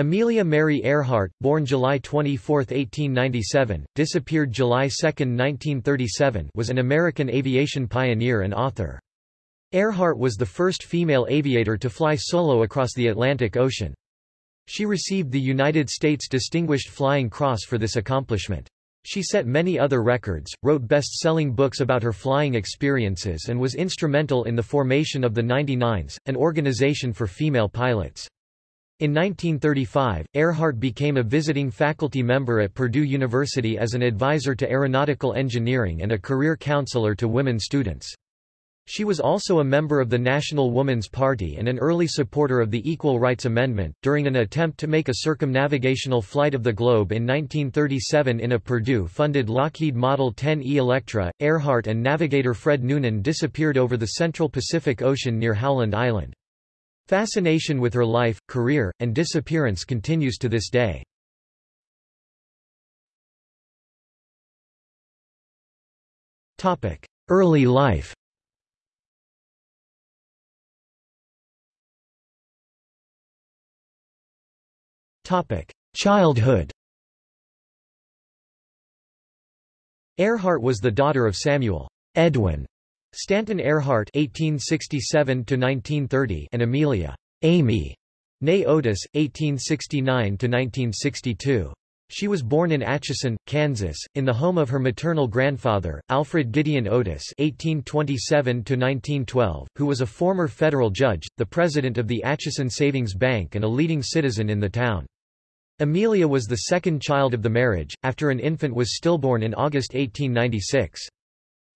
Amelia Mary Earhart, born July 24, 1897, disappeared July 2, 1937 was an American aviation pioneer and author. Earhart was the first female aviator to fly solo across the Atlantic Ocean. She received the United States Distinguished Flying Cross for this accomplishment. She set many other records, wrote best-selling books about her flying experiences and was instrumental in the formation of the 99s, an organization for female pilots. In 1935, Earhart became a visiting faculty member at Purdue University as an advisor to aeronautical engineering and a career counselor to women students. She was also a member of the National Woman's Party and an early supporter of the Equal Rights Amendment. During an attempt to make a circumnavigational flight of the globe in 1937 in a Purdue funded Lockheed Model 10E Electra, Earhart and navigator Fred Noonan disappeared over the central Pacific Ocean near Howland Island. Fascination with her life, career, and disappearance continues to this day. Early life Childhood Earhart was the daughter of Samuel Edwin Stanton Earhart (1867–1930) and Amelia Amy née Otis (1869–1962). She was born in Atchison, Kansas, in the home of her maternal grandfather, Alfred Gideon Otis (1827–1912), who was a former federal judge, the president of the Atchison Savings Bank, and a leading citizen in the town. Amelia was the second child of the marriage, after an infant was stillborn in August 1896.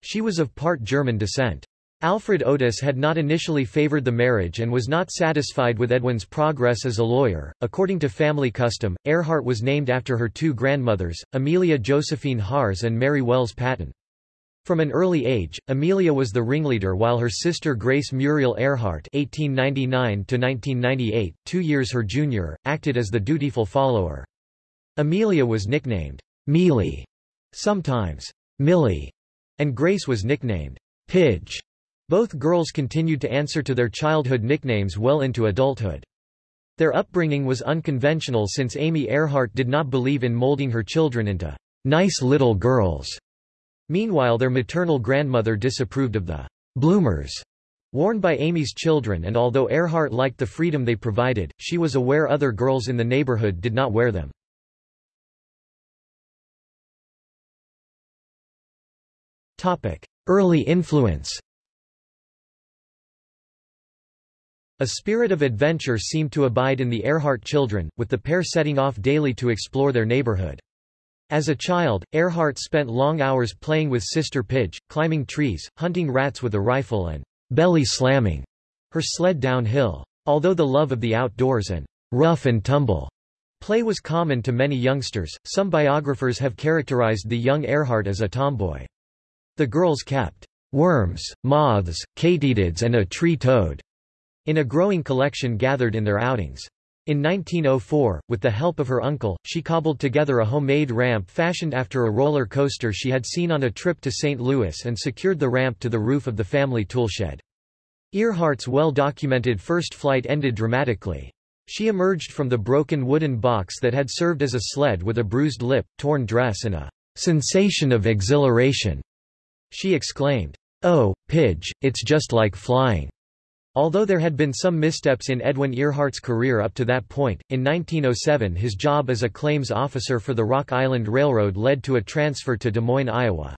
She was of part German descent. Alfred Otis had not initially favored the marriage and was not satisfied with Edwin's progress as a lawyer. According to family custom, Earhart was named after her two grandmothers, Amelia Josephine Harres and Mary Wells Patton. From an early age, Amelia was the ringleader while her sister Grace Muriel Earhart (1899–1998), two years her junior, acted as the dutiful follower. Amelia was nicknamed Mealy, sometimes Millie, and Grace was nicknamed Pidge. Both girls continued to answer to their childhood nicknames well into adulthood. Their upbringing was unconventional since Amy Earhart did not believe in molding her children into nice little girls. Meanwhile their maternal grandmother disapproved of the bloomers worn by Amy's children and although Earhart liked the freedom they provided, she was aware other girls in the neighborhood did not wear them. Early influence A spirit of adventure seemed to abide in the Earhart children, with the pair setting off daily to explore their neighborhood. As a child, Earhart spent long hours playing with Sister Pidge, climbing trees, hunting rats with a rifle and belly slamming her sled downhill. Although the love of the outdoors and rough and tumble play was common to many youngsters, some biographers have characterized the young Earhart as a tomboy. The girls kept worms, moths, katydids and a tree toad in a growing collection gathered in their outings. In 1904, with the help of her uncle, she cobbled together a homemade ramp fashioned after a roller coaster she had seen on a trip to St. Louis and secured the ramp to the roof of the family toolshed. Earhart's well-documented first flight ended dramatically. She emerged from the broken wooden box that had served as a sled with a bruised lip, torn dress and a sensation of exhilaration. She exclaimed, Oh, Pidge, it's just like flying. Although there had been some missteps in Edwin Earhart's career up to that point, in 1907 his job as a claims officer for the Rock Island Railroad led to a transfer to Des Moines, Iowa.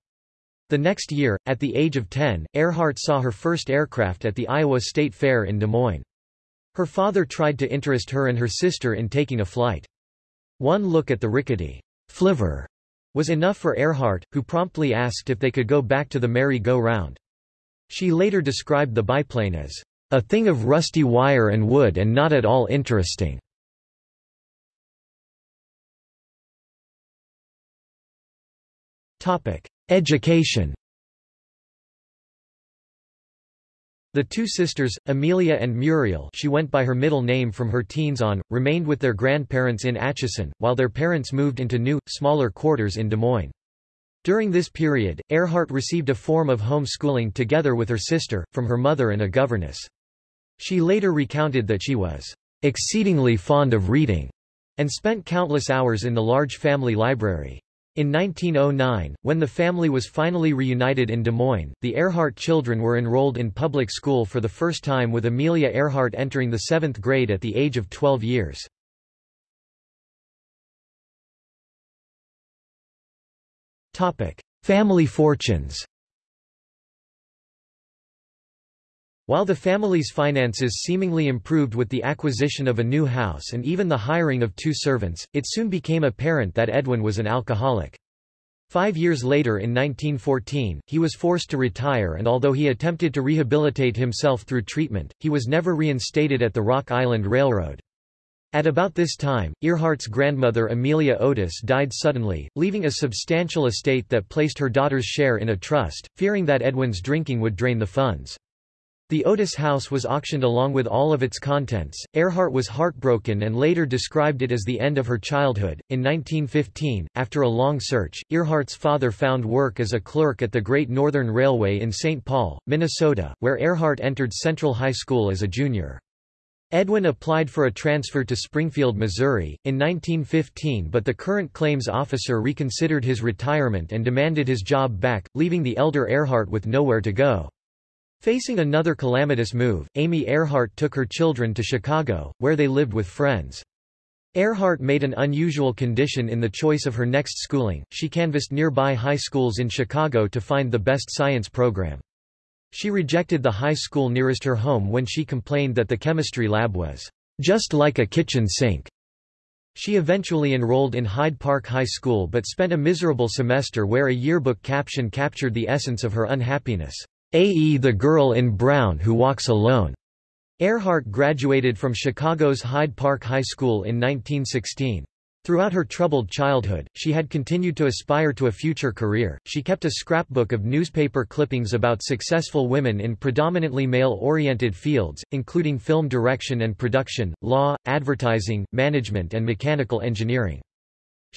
The next year, at the age of 10, Earhart saw her first aircraft at the Iowa State Fair in Des Moines. Her father tried to interest her and her sister in taking a flight. One look at the rickety flivver was enough for Earhart, who promptly asked if they could go back to the merry-go-round. She later described the biplane as a thing of rusty wire and wood and not at all interesting. Education The two sisters, Amelia and Muriel she went by her middle name from her teens on, remained with their grandparents in Atchison, while their parents moved into new, smaller quarters in Des Moines. During this period, Earhart received a form of homeschooling together with her sister, from her mother and a governess. She later recounted that she was exceedingly fond of reading, and spent countless hours in the large family library. In 1909, when the family was finally reunited in Des Moines, the Earhart children were enrolled in public school for the first time with Amelia Earhart entering the seventh grade at the age of 12 years. Family fortunes While the family's finances seemingly improved with the acquisition of a new house and even the hiring of two servants, it soon became apparent that Edwin was an alcoholic. Five years later in 1914, he was forced to retire and although he attempted to rehabilitate himself through treatment, he was never reinstated at the Rock Island Railroad. At about this time, Earhart's grandmother Amelia Otis died suddenly, leaving a substantial estate that placed her daughter's share in a trust, fearing that Edwin's drinking would drain the funds. The Otis house was auctioned along with all of its contents. Earhart was heartbroken and later described it as the end of her childhood. In 1915, after a long search, Earhart's father found work as a clerk at the Great Northern Railway in St. Paul, Minnesota, where Earhart entered Central High School as a junior. Edwin applied for a transfer to Springfield, Missouri, in 1915 but the current claims officer reconsidered his retirement and demanded his job back, leaving the elder Earhart with nowhere to go. Facing another calamitous move, Amy Earhart took her children to Chicago, where they lived with friends. Earhart made an unusual condition in the choice of her next schooling, she canvassed nearby high schools in Chicago to find the best science program. She rejected the high school nearest her home when she complained that the chemistry lab was just like a kitchen sink. She eventually enrolled in Hyde Park High School but spent a miserable semester where a yearbook caption captured the essence of her unhappiness. A.E. the girl in brown who walks alone. Earhart graduated from Chicago's Hyde Park High School in 1916. Throughout her troubled childhood, she had continued to aspire to a future career. She kept a scrapbook of newspaper clippings about successful women in predominantly male-oriented fields, including film direction and production, law, advertising, management and mechanical engineering.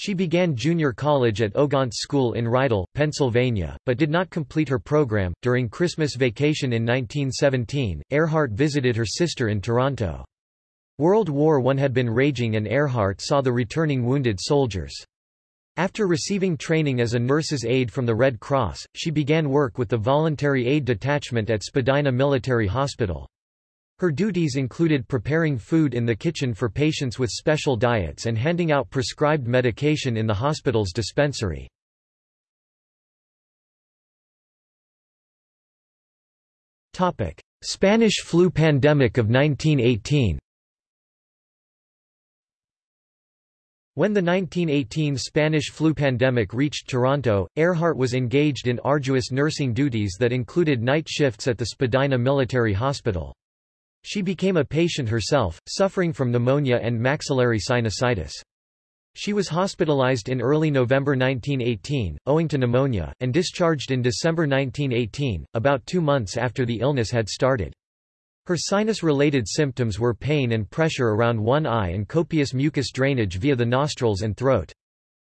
She began junior college at Ogontz School in Rydal, Pennsylvania, but did not complete her program. During Christmas vacation in 1917, Earhart visited her sister in Toronto. World War I had been raging and Earhart saw the returning wounded soldiers. After receiving training as a nurse's aide from the Red Cross, she began work with the Voluntary Aid Detachment at Spadina Military Hospital. Her duties included preparing food in the kitchen for patients with special diets and handing out prescribed medication in the hospital's dispensary. Spanish flu pandemic of 1918 When the 1918 Spanish flu pandemic reached Toronto, Earhart was engaged in arduous nursing duties that included night shifts at the Spadina Military Hospital. She became a patient herself, suffering from pneumonia and maxillary sinusitis. She was hospitalized in early November 1918, owing to pneumonia, and discharged in December 1918, about two months after the illness had started. Her sinus-related symptoms were pain and pressure around one eye and copious mucus drainage via the nostrils and throat.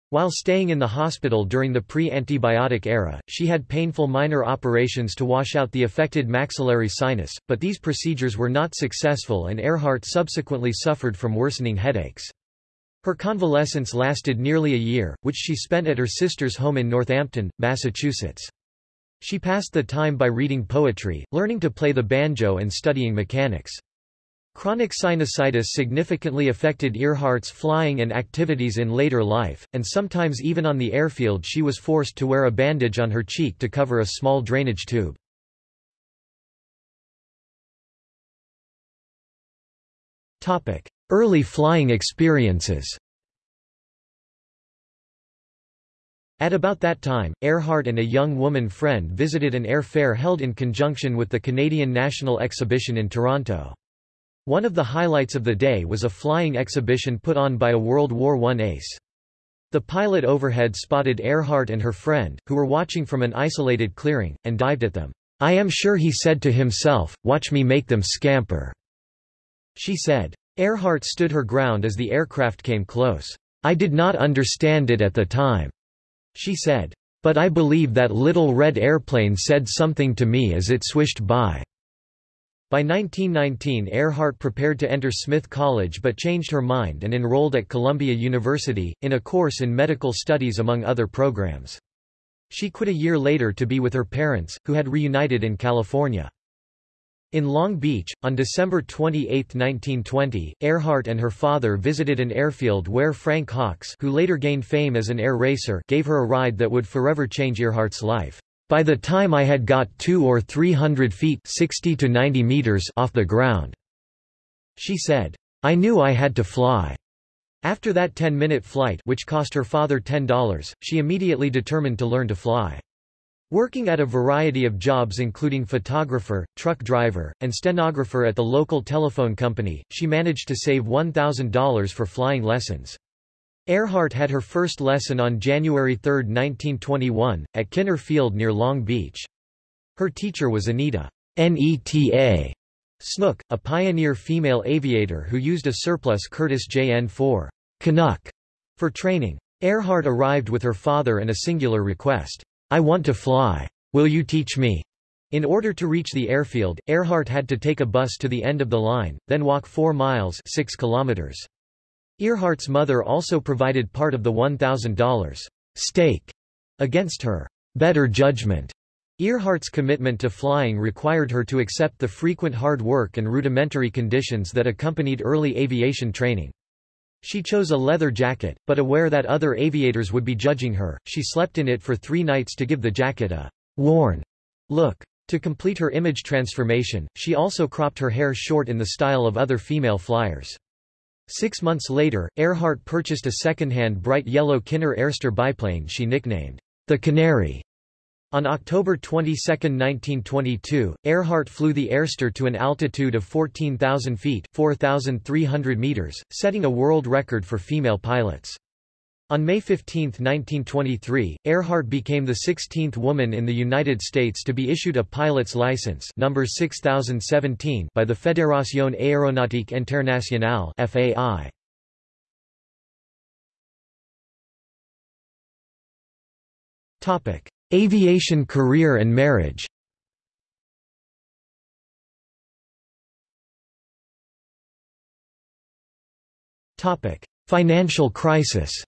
While staying in the hospital during the pre-antibiotic era, she had painful minor operations to wash out the affected maxillary sinus, but these procedures were not successful and Earhart subsequently suffered from worsening headaches. Her convalescence lasted nearly a year, which she spent at her sister's home in Northampton, Massachusetts. She passed the time by reading poetry, learning to play the banjo and studying mechanics. Chronic sinusitis significantly affected Earhart's flying and activities in later life, and sometimes even on the airfield she was forced to wear a bandage on her cheek to cover a small drainage tube. Early flying experiences At about that time, Earhart and a young woman friend visited an air fair held in conjunction with the Canadian National Exhibition in Toronto. One of the highlights of the day was a flying exhibition put on by a World War I ace. The pilot overhead spotted Earhart and her friend, who were watching from an isolated clearing, and dived at them. I am sure he said to himself, watch me make them scamper. She said. Earhart stood her ground as the aircraft came close. I did not understand it at the time. She said. But I believe that little red airplane said something to me as it swished by. By 1919 Earhart prepared to enter Smith College but changed her mind and enrolled at Columbia University, in a course in medical studies among other programs. She quit a year later to be with her parents, who had reunited in California. In Long Beach, on December 28, 1920, Earhart and her father visited an airfield where Frank Hawks who later gained fame as an air racer gave her a ride that would forever change Earhart's life. By the time I had got two or three hundred feet 60 to 90 meters off the ground, she said, I knew I had to fly. After that 10-minute flight which cost her father $10, she immediately determined to learn to fly. Working at a variety of jobs including photographer, truck driver, and stenographer at the local telephone company, she managed to save $1,000 for flying lessons. Earhart had her first lesson on January 3, 1921, at Kinner Field near Long Beach. Her teacher was Anita Neta Snook, a pioneer female aviator who used a surplus Curtiss JN-4 Canuck for training. Earhart arrived with her father and a singular request. I want to fly. Will you teach me? In order to reach the airfield, Earhart had to take a bus to the end of the line, then walk 4 miles 6 kilometers. Earhart's mother also provided part of the $1,000 stake against her better judgment. Earhart's commitment to flying required her to accept the frequent hard work and rudimentary conditions that accompanied early aviation training. She chose a leather jacket, but aware that other aviators would be judging her, she slept in it for three nights to give the jacket a worn look. To complete her image transformation, she also cropped her hair short in the style of other female flyers. Six months later, Earhart purchased a second-hand bright yellow Kinner Airster biplane she nicknamed the Canary. On October 22, 1922, Earhart flew the Airster to an altitude of 14,000 feet 4,300 meters, setting a world record for female pilots. On May 15, 1923, Earhart became the 16th woman in the United States to be issued a pilot's license number 6017 by the Fédération Aéronautique Internationale FAI. Topic: Aviation career and marriage. Topic: Financial crisis.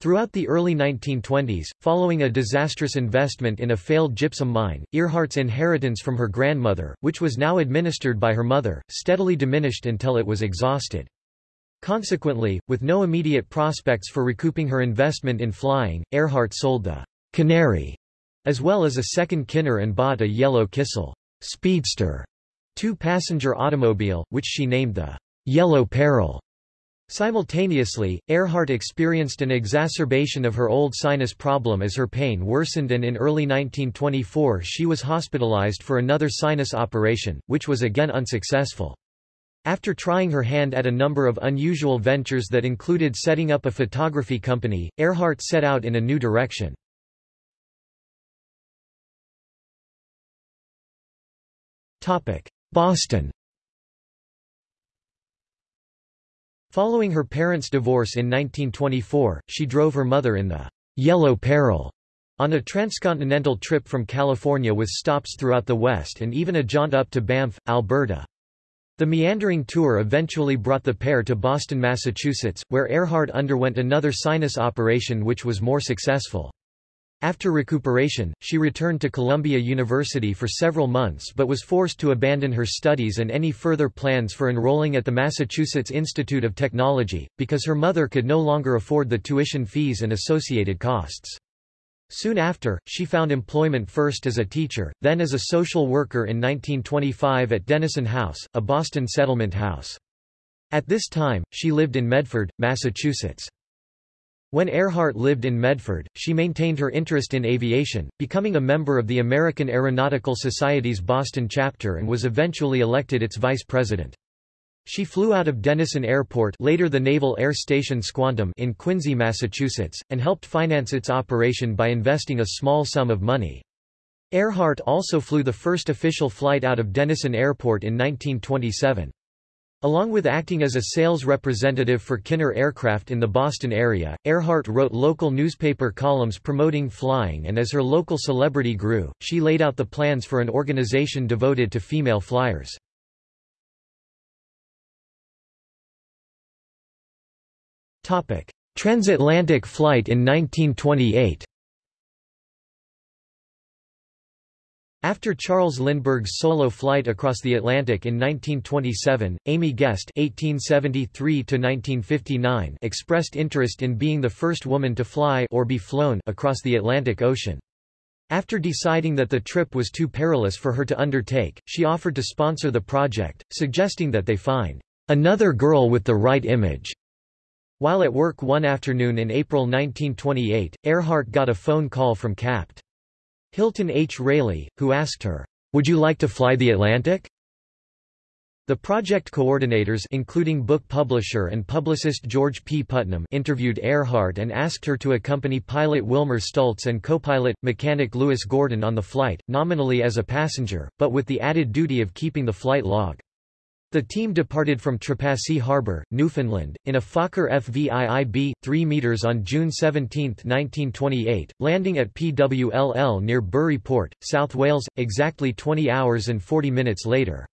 Throughout the early 1920s, following a disastrous investment in a failed gypsum mine, Earhart's inheritance from her grandmother, which was now administered by her mother, steadily diminished until it was exhausted. Consequently, with no immediate prospects for recouping her investment in flying, Earhart sold the Canary, as well as a second Kinner and bought a yellow Kissel Speedster two-passenger automobile, which she named the Yellow Peril. Simultaneously, Earhart experienced an exacerbation of her old sinus problem as her pain worsened and in early 1924 she was hospitalized for another sinus operation, which was again unsuccessful. After trying her hand at a number of unusual ventures that included setting up a photography company, Earhart set out in a new direction. Boston Following her parents' divorce in 1924, she drove her mother in the Yellow Peril on a transcontinental trip from California with stops throughout the West and even a jaunt up to Banff, Alberta. The meandering tour eventually brought the pair to Boston, Massachusetts, where Earhart underwent another sinus operation which was more successful. After recuperation, she returned to Columbia University for several months but was forced to abandon her studies and any further plans for enrolling at the Massachusetts Institute of Technology, because her mother could no longer afford the tuition fees and associated costs. Soon after, she found employment first as a teacher, then as a social worker in 1925 at Denison House, a Boston settlement house. At this time, she lived in Medford, Massachusetts. When Earhart lived in Medford, she maintained her interest in aviation, becoming a member of the American Aeronautical Society's Boston chapter and was eventually elected its vice president. She flew out of Dennison Airport later the Naval Air Station Squantum in Quincy, Massachusetts, and helped finance its operation by investing a small sum of money. Earhart also flew the first official flight out of Dennison Airport in 1927. Along with acting as a sales representative for Kinner Aircraft in the Boston area, Earhart wrote local newspaper columns promoting flying and as her local celebrity grew, she laid out the plans for an organization devoted to female flyers. Transatlantic flight in 1928 After Charles Lindbergh's solo flight across the Atlantic in 1927, Amy Guest (1873–1959) expressed interest in being the first woman to fly or be flown across the Atlantic Ocean. After deciding that the trip was too perilous for her to undertake, she offered to sponsor the project, suggesting that they find another girl with the right image. While at work one afternoon in April 1928, Earhart got a phone call from Capt. Hilton H. Railey, who asked her, "'Would you like to fly the Atlantic?' The project coordinators including book publisher and publicist George P. Putnam interviewed Earhart and asked her to accompany pilot Wilmer Stultz and co-pilot, mechanic Louis Gordon on the flight, nominally as a passenger, but with the added duty of keeping the flight log. The team departed from Trepassey Harbour, Newfoundland, in a Fokker FVIIB, 3 metres on June 17, 1928, landing at PWLL near Burry Port, South Wales, exactly 20 hours and 40 minutes later.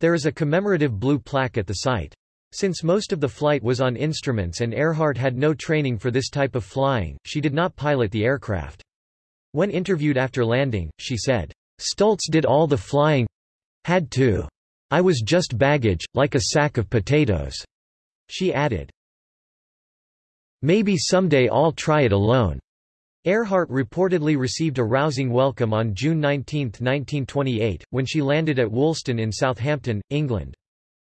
There is a commemorative blue plaque at the site. Since most of the flight was on instruments and Earhart had no training for this type of flying, she did not pilot the aircraft. When interviewed after landing, she said, Stultz did all the flying. Had to. I was just baggage, like a sack of potatoes." She added. Maybe someday I'll try it alone. Earhart reportedly received a rousing welcome on June 19, 1928, when she landed at Woolston in Southampton, England.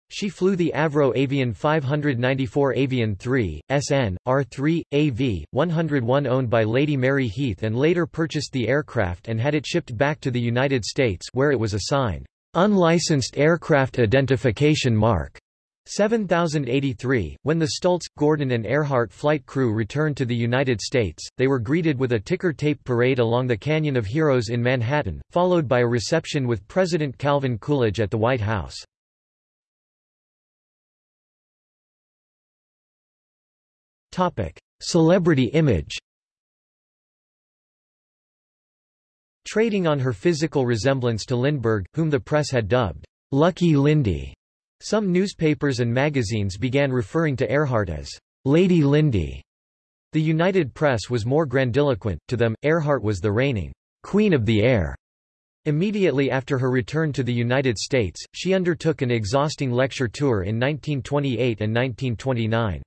She flew the Avro Avian 594 Avian 3, SN, R3, AV, 101 owned by Lady Mary Heath and later purchased the aircraft and had it shipped back to the United States where it was assigned Unlicensed Aircraft Identification Mark 7083. When the Stultz, Gordon and Earhart flight crew returned to the United States, they were greeted with a ticker tape parade along the Canyon of Heroes in Manhattan, followed by a reception with President Calvin Coolidge at the White House. Celebrity image Trading on her physical resemblance to Lindbergh, whom the press had dubbed, Lucky Lindy, some newspapers and magazines began referring to Earhart as Lady Lindy. The United Press was more grandiloquent, to them, Earhart was the reigning Queen of the Air. Immediately after her return to the United States, she undertook an exhausting lecture tour in 1928 and 1929.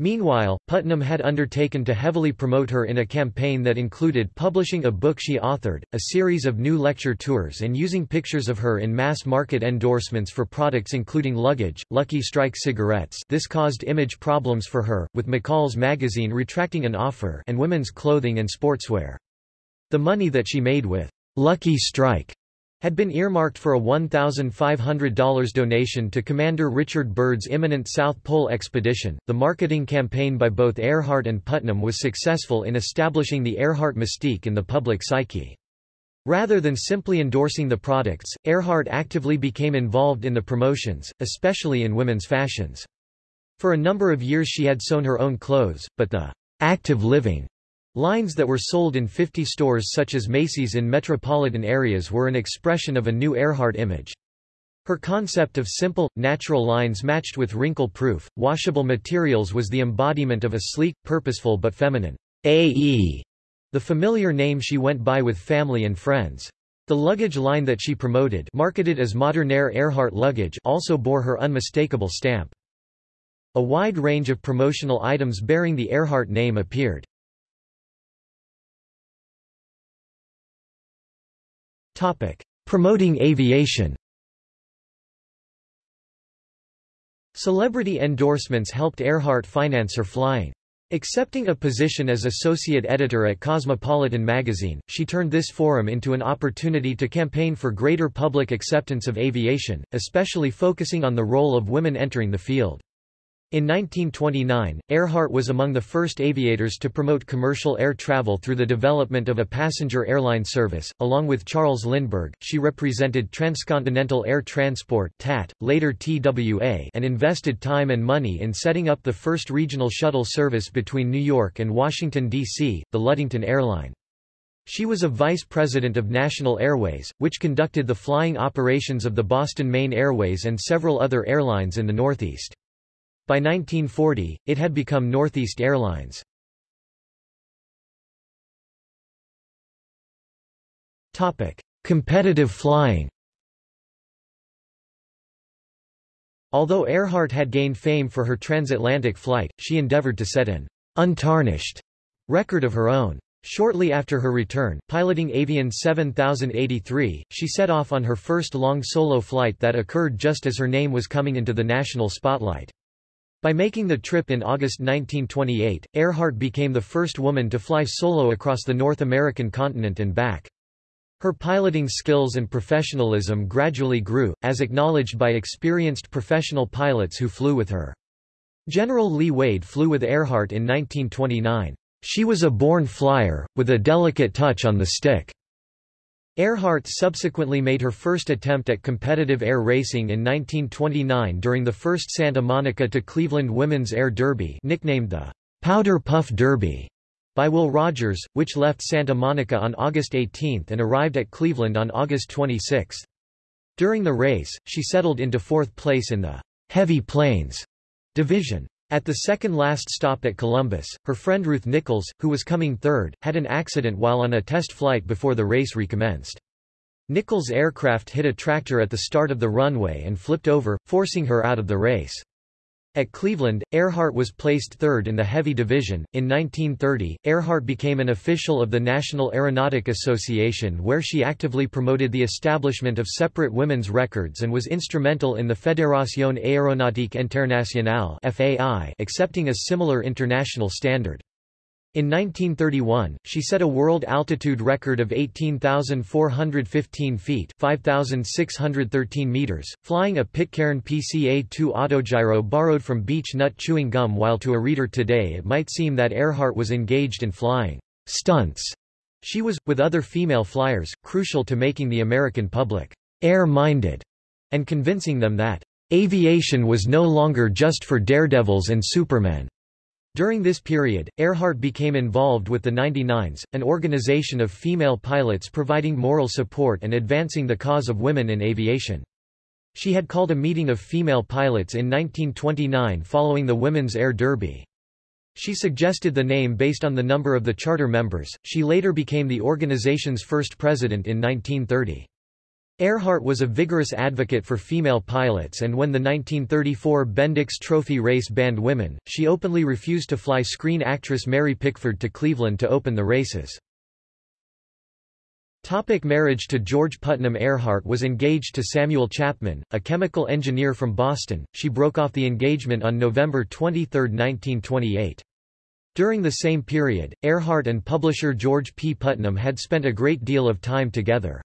Meanwhile, Putnam had undertaken to heavily promote her in a campaign that included publishing a book she authored, a series of new lecture tours and using pictures of her in mass-market endorsements for products including luggage, Lucky Strike cigarettes this caused image problems for her, with McCall's magazine retracting an offer and women's clothing and sportswear. The money that she made with Lucky Strike had been earmarked for a $1,500 donation to Commander Richard Byrd's imminent South Pole expedition. The marketing campaign by both Earhart and Putnam was successful in establishing the Earhart mystique in the public psyche. Rather than simply endorsing the products, Earhart actively became involved in the promotions, especially in women's fashions. For a number of years she had sewn her own clothes, but the active living Lines that were sold in 50 stores such as Macy's in metropolitan areas were an expression of a new Earhart image. Her concept of simple, natural lines matched with wrinkle-proof, washable materials was the embodiment of a sleek, purposeful but feminine AE, the familiar name she went by with family and friends. The luggage line that she promoted marketed as Modernaire Earhart luggage also bore her unmistakable stamp. A wide range of promotional items bearing the Earhart name appeared. Promoting aviation Celebrity endorsements helped Earhart finance her flying. Accepting a position as associate editor at Cosmopolitan magazine, she turned this forum into an opportunity to campaign for greater public acceptance of aviation, especially focusing on the role of women entering the field. In 1929, Earhart was among the first aviators to promote commercial air travel through the development of a passenger airline service. Along with Charles Lindbergh, she represented Transcontinental Air Transport (TAT), later TWA, and invested time and money in setting up the first regional shuttle service between New York and Washington D.C., the Ludington Airline. She was a vice president of National Airways, which conducted the flying operations of the Boston Maine Airways and several other airlines in the Northeast. By 1940, it had become Northeast Airlines. Competitive flying Although Earhart had gained fame for her transatlantic flight, she endeavored to set an untarnished record of her own. Shortly after her return, piloting Avian 7083, she set off on her first long solo flight that occurred just as her name was coming into the national spotlight. By making the trip in August 1928, Earhart became the first woman to fly solo across the North American continent and back. Her piloting skills and professionalism gradually grew, as acknowledged by experienced professional pilots who flew with her. General Leigh Wade flew with Earhart in 1929. She was a born flyer, with a delicate touch on the stick. Earhart subsequently made her first attempt at competitive air racing in 1929 during the first Santa Monica to Cleveland Women's Air Derby nicknamed the Powder Puff Derby by Will Rogers, which left Santa Monica on August 18 and arrived at Cleveland on August 26. During the race, she settled into fourth place in the Heavy Planes division. At the second last stop at Columbus, her friend Ruth Nichols, who was coming third, had an accident while on a test flight before the race recommenced. Nichols' aircraft hit a tractor at the start of the runway and flipped over, forcing her out of the race. At Cleveland, Earhart was placed third in the heavy division. In 1930, Earhart became an official of the National Aeronautic Association where she actively promoted the establishment of separate women's records and was instrumental in the Fédération Aéronautique Internationale (FAI) accepting a similar international standard. In 1931, she set a world altitude record of 18,415 feet 5,613 meters, flying a Pitcairn PCA-2 autogyro borrowed from beech nut chewing gum while to a reader today it might seem that Earhart was engaged in flying stunts. She was, with other female flyers, crucial to making the American public air-minded and convincing them that aviation was no longer just for daredevils and supermen. During this period, Earhart became involved with the 99s, an organization of female pilots providing moral support and advancing the cause of women in aviation. She had called a meeting of female pilots in 1929 following the Women's Air Derby. She suggested the name based on the number of the charter members. She later became the organization's first president in 1930. Earhart was a vigorous advocate for female pilots and when the 1934 Bendix Trophy race banned women, she openly refused to fly screen actress Mary Pickford to Cleveland to open the races. Topic marriage to George Putnam Earhart was engaged to Samuel Chapman, a chemical engineer from Boston. She broke off the engagement on November 23, 1928. During the same period, Earhart and publisher George P. Putnam had spent a great deal of time together.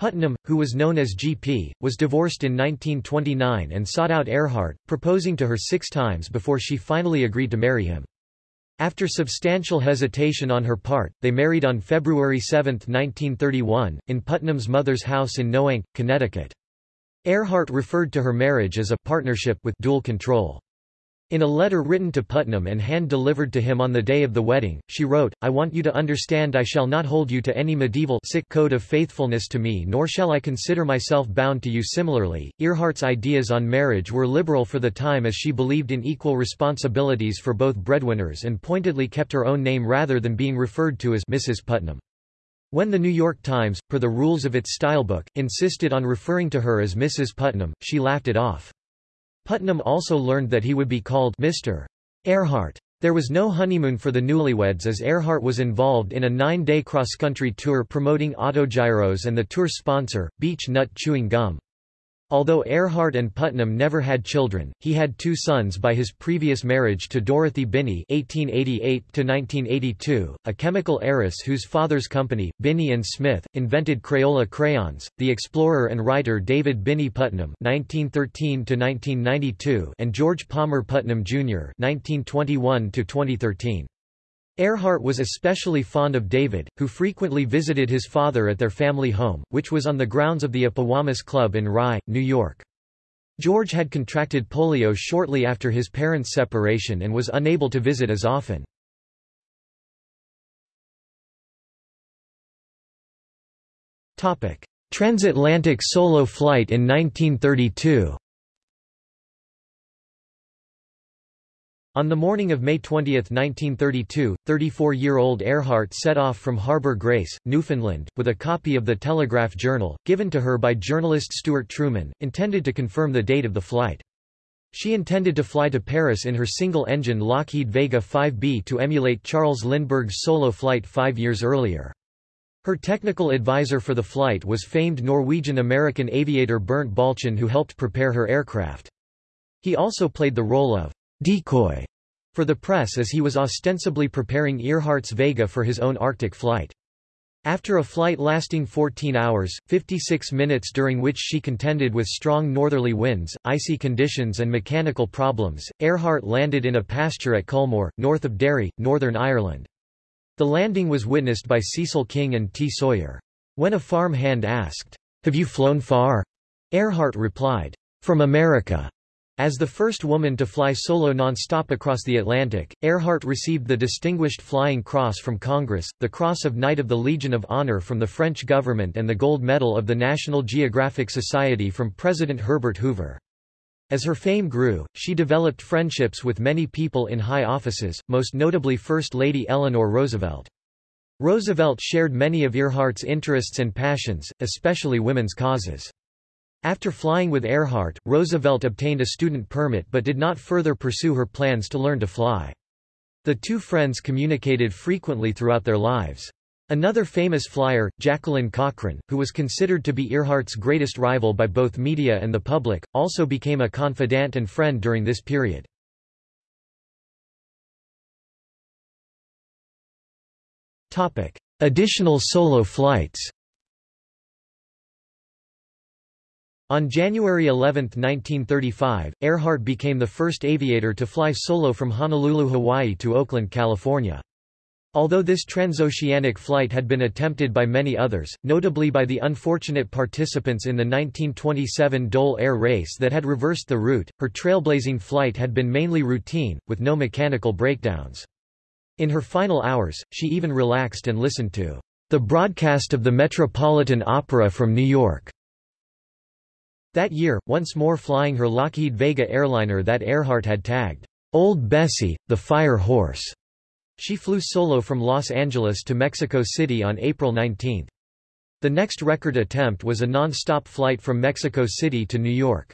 Putnam, who was known as G.P., was divorced in 1929 and sought out Earhart, proposing to her six times before she finally agreed to marry him. After substantial hesitation on her part, they married on February 7, 1931, in Putnam's mother's house in Noank, Connecticut. Earhart referred to her marriage as a partnership with dual control. In a letter written to Putnam and hand-delivered to him on the day of the wedding, she wrote, I want you to understand I shall not hold you to any medieval sick code of faithfulness to me nor shall I consider myself bound to you similarly. Earhart's ideas on marriage were liberal for the time as she believed in equal responsibilities for both breadwinners and pointedly kept her own name rather than being referred to as Mrs. Putnam. When the New York Times, per the rules of its stylebook, insisted on referring to her as Mrs. Putnam, she laughed it off. Putnam also learned that he would be called Mr. Earhart. There was no honeymoon for the newlyweds as Earhart was involved in a nine-day cross-country tour promoting autogyros and the tour sponsor, Beech Nut Chewing Gum. Although Earhart and Putnam never had children, he had two sons by his previous marriage to Dorothy Binney (1888–1982), a chemical heiress whose father's company, Binney and Smith, invented Crayola crayons. The explorer and writer David Binney Putnam (1913–1992) and George Palmer Putnam Jr. (1921–2013). Earhart was especially fond of David, who frequently visited his father at their family home, which was on the grounds of the Apawamis Club in Rye, New York. George had contracted polio shortly after his parents' separation and was unable to visit as often. Transatlantic solo flight in 1932 On the morning of May 20, 1932, 34-year-old Earhart set off from Harbour Grace, Newfoundland, with a copy of the Telegraph Journal, given to her by journalist Stuart Trueman, intended to confirm the date of the flight. She intended to fly to Paris in her single-engine Lockheed Vega 5B to emulate Charles Lindbergh's solo flight five years earlier. Her technical advisor for the flight was famed Norwegian-American aviator Bernt Balchen who helped prepare her aircraft. He also played the role of decoy for the press as he was ostensibly preparing Earhart's Vega for his own Arctic flight. After a flight lasting 14 hours, 56 minutes during which she contended with strong northerly winds, icy conditions and mechanical problems, Earhart landed in a pasture at Culmore, north of Derry, Northern Ireland. The landing was witnessed by Cecil King and T. Sawyer. When a farm hand asked, Have you flown far? Earhart replied, From America. As the first woman to fly solo non-stop across the Atlantic, Earhart received the Distinguished Flying Cross from Congress, the Cross of Knight of the Legion of Honor from the French government and the Gold Medal of the National Geographic Society from President Herbert Hoover. As her fame grew, she developed friendships with many people in high offices, most notably First Lady Eleanor Roosevelt. Roosevelt shared many of Earhart's interests and passions, especially women's causes. After flying with Earhart, Roosevelt obtained a student permit but did not further pursue her plans to learn to fly. The two friends communicated frequently throughout their lives. Another famous flyer, Jacqueline Cochran, who was considered to be Earhart's greatest rival by both media and the public, also became a confidant and friend during this period. Additional solo flights On January 11, 1935, Earhart became the first aviator to fly solo from Honolulu, Hawaii to Oakland, California. Although this transoceanic flight had been attempted by many others, notably by the unfortunate participants in the 1927 Dole Air Race that had reversed the route, her trailblazing flight had been mainly routine, with no mechanical breakdowns. In her final hours, she even relaxed and listened to the broadcast of the Metropolitan Opera from New York. That year, once more flying her Lockheed Vega airliner that Earhart had tagged, Old Bessie, the Fire Horse. She flew solo from Los Angeles to Mexico City on April 19. The next record attempt was a non-stop flight from Mexico City to New York.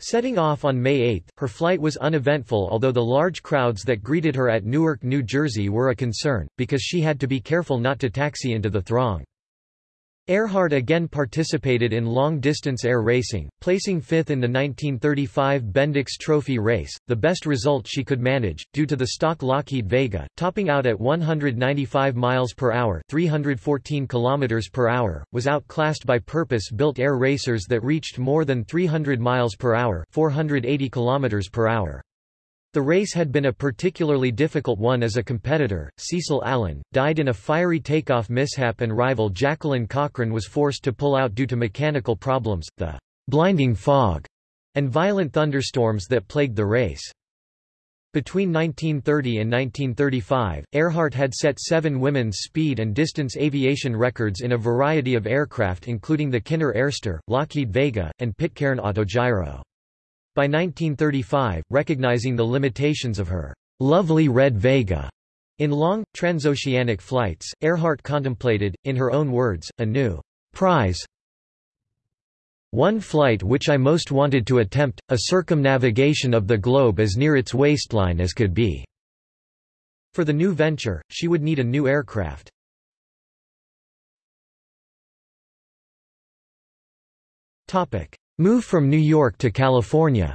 Setting off on May 8, her flight was uneventful although the large crowds that greeted her at Newark, New Jersey were a concern, because she had to be careful not to taxi into the throng. Earhart again participated in long-distance air racing, placing fifth in the 1935 Bendix Trophy race, the best result she could manage, due to the stock Lockheed Vega, topping out at 195 miles per hour 314 kilometers per hour, was outclassed by purpose-built air racers that reached more than 300 miles per hour 480 kilometers per hour. The race had been a particularly difficult one as a competitor. Cecil Allen died in a fiery takeoff mishap, and rival Jacqueline Cochran was forced to pull out due to mechanical problems, the blinding fog, and violent thunderstorms that plagued the race. Between 1930 and 1935, Earhart had set seven women's speed and distance aviation records in a variety of aircraft including the Kinner Airster, Lockheed Vega, and Pitcairn Autogyro. By 1935, recognizing the limitations of her lovely red Vega in long, transoceanic flights, Earhart contemplated, in her own words, a new prize. One flight which I most wanted to attempt, a circumnavigation of the globe as near its waistline as could be. For the new venture, she would need a new aircraft. Move from New York to California.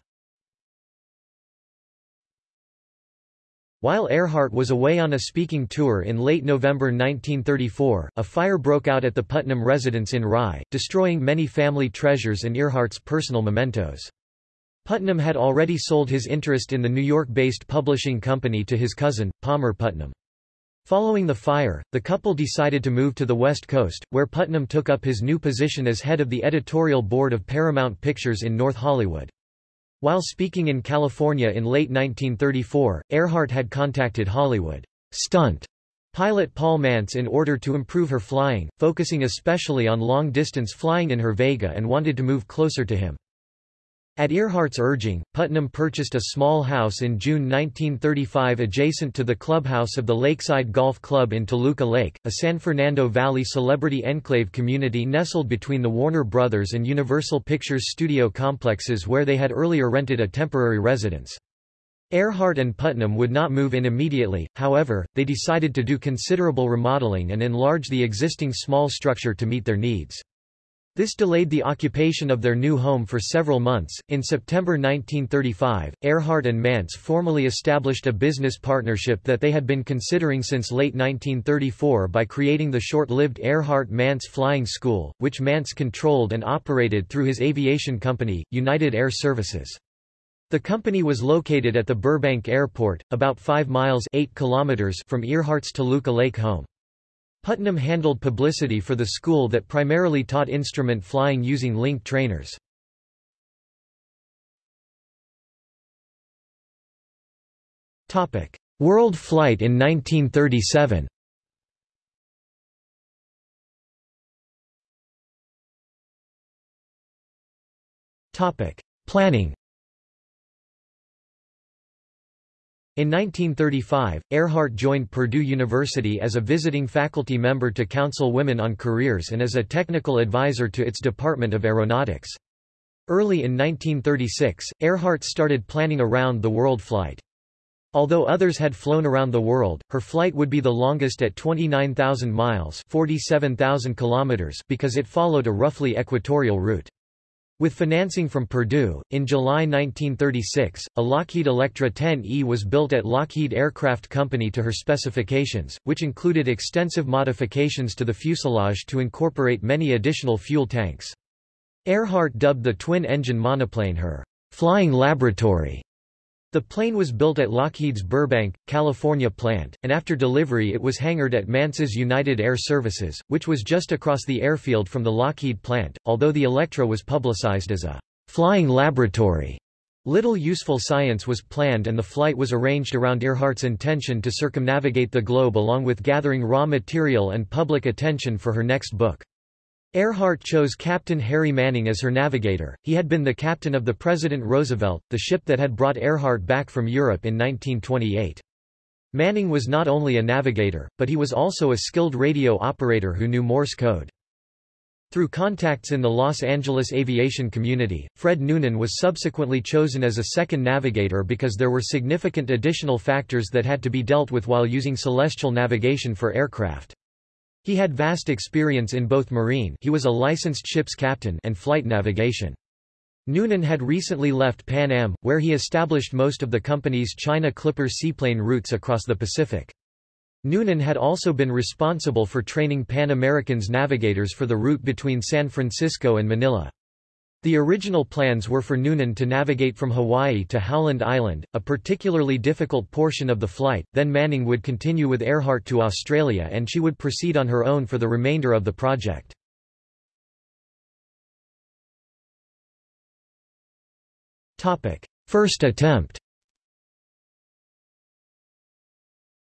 While Earhart was away on a speaking tour in late November 1934, a fire broke out at the Putnam residence in Rye, destroying many family treasures and Earhart's personal mementos. Putnam had already sold his interest in the New York-based publishing company to his cousin, Palmer Putnam. Following the fire, the couple decided to move to the West Coast, where Putnam took up his new position as head of the editorial board of Paramount Pictures in North Hollywood. While speaking in California in late 1934, Earhart had contacted Hollywood stunt pilot Paul Mantz in order to improve her flying, focusing especially on long-distance flying in her Vega and wanted to move closer to him. At Earhart's urging, Putnam purchased a small house in June 1935 adjacent to the clubhouse of the Lakeside Golf Club in Toluca Lake, a San Fernando Valley celebrity enclave community nestled between the Warner Brothers and Universal Pictures studio complexes where they had earlier rented a temporary residence. Earhart and Putnam would not move in immediately, however, they decided to do considerable remodeling and enlarge the existing small structure to meet their needs. This delayed the occupation of their new home for several months. In September 1935, Earhart and Mantz formally established a business partnership that they had been considering since late 1934 by creating the short-lived Earhart-Mantz Flying School, which Mantz controlled and operated through his aviation company, United Air Services. The company was located at the Burbank Airport, about 5 miles 8 kilometers from Earhart's Toluca Lake home. Putnam handled publicity for the school that primarily taught instrument flying using link trainers. World flight in 1937 Planning In 1935, Earhart joined Purdue University as a visiting faculty member to counsel women on careers and as a technical advisor to its Department of Aeronautics. Early in 1936, Earhart started planning a round-the-world flight. Although others had flown around the world, her flight would be the longest at 29,000 miles 47,000 kilometers because it followed a roughly equatorial route. With financing from Purdue, in July 1936, a Lockheed Electra 10E was built at Lockheed Aircraft Company to her specifications, which included extensive modifications to the fuselage to incorporate many additional fuel tanks. Earhart dubbed the twin-engine monoplane her flying laboratory the plane was built at Lockheed's Burbank, California plant, and after delivery it was hangared at Mantz's United Air Services, which was just across the airfield from the Lockheed plant. Although the Electra was publicized as a flying laboratory, little useful science was planned and the flight was arranged around Earhart's intention to circumnavigate the globe along with gathering raw material and public attention for her next book. Earhart chose Captain Harry Manning as her navigator, he had been the captain of the President Roosevelt, the ship that had brought Earhart back from Europe in 1928. Manning was not only a navigator, but he was also a skilled radio operator who knew Morse code. Through contacts in the Los Angeles aviation community, Fred Noonan was subsequently chosen as a second navigator because there were significant additional factors that had to be dealt with while using celestial navigation for aircraft. He had vast experience in both marine he was a licensed ship's captain and flight navigation. Noonan had recently left Pan Am, where he established most of the company's China Clipper seaplane routes across the Pacific. Noonan had also been responsible for training Pan American's navigators for the route between San Francisco and Manila. The original plans were for Noonan to navigate from Hawaii to Howland Island, a particularly difficult portion of the flight, then Manning would continue with Earhart to Australia and she would proceed on her own for the remainder of the project. First attempt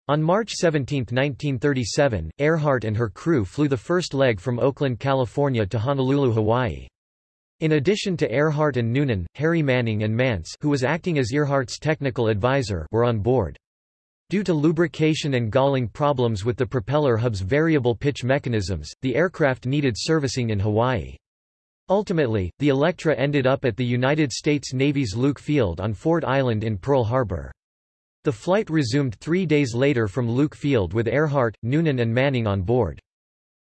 On March 17, 1937, Earhart and her crew flew the first leg from Oakland, California to Honolulu, Hawaii. In addition to Earhart and Noonan, Harry Manning and Mantz who was acting as Earhart's technical advisor were on board. Due to lubrication and galling problems with the propeller hub's variable pitch mechanisms, the aircraft needed servicing in Hawaii. Ultimately, the Electra ended up at the United States Navy's Luke Field on Ford Island in Pearl Harbor. The flight resumed three days later from Luke Field with Earhart, Noonan and Manning on board.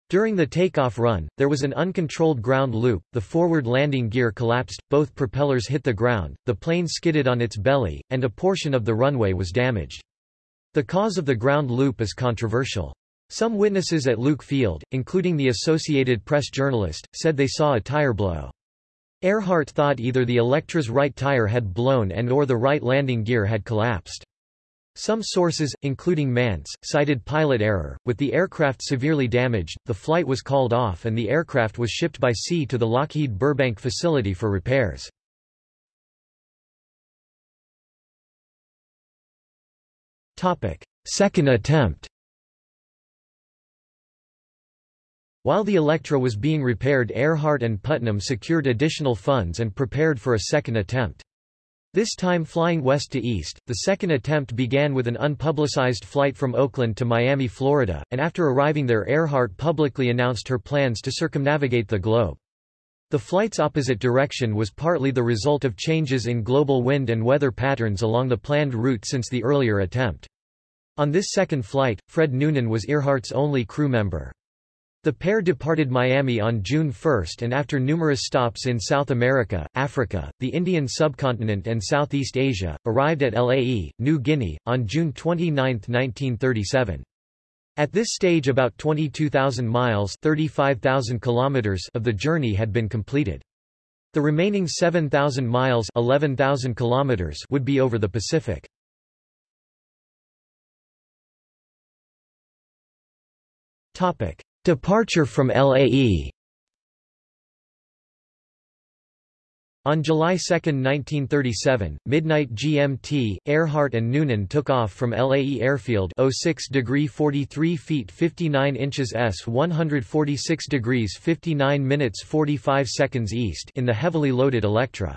During the takeoff run, there was an uncontrolled ground loop, the forward landing gear collapsed, both propellers hit the ground, the plane skidded on its belly, and a portion of the runway was damaged. The cause of the ground loop is controversial. Some witnesses at Luke Field, including the Associated Press journalist, said they saw a tire blow. Earhart thought either the Electra's right tire had blown and or the right landing gear had collapsed. Some sources, including Mantz, cited pilot error. With the aircraft severely damaged, the flight was called off and the aircraft was shipped by sea to the Lockheed Burbank facility for repairs. Topic: Second attempt While the Electra was being repaired Earhart and Putnam secured additional funds and prepared for a second attempt. This time flying west to east, the second attempt began with an unpublicized flight from Oakland to Miami, Florida, and after arriving there Earhart publicly announced her plans to circumnavigate the globe. The flight's opposite direction was partly the result of changes in global wind and weather patterns along the planned route since the earlier attempt. On this second flight, Fred Noonan was Earhart's only crew member. The pair departed Miami on June 1 and after numerous stops in South America, Africa, the Indian subcontinent and Southeast Asia, arrived at Lae, New Guinea, on June 29, 1937. At this stage about 22,000 miles 35,000 kilometers of the journey had been completed. The remaining 7,000 miles 11,000 kilometers would be over the Pacific. Topic. Departure from LAE On July 2, 1937, midnight GMT, Earhart and Noonan took off from LAE Airfield 06 degree 43 feet 59 inches S 146 degrees 59 minutes 45 seconds east in the heavily loaded Electra.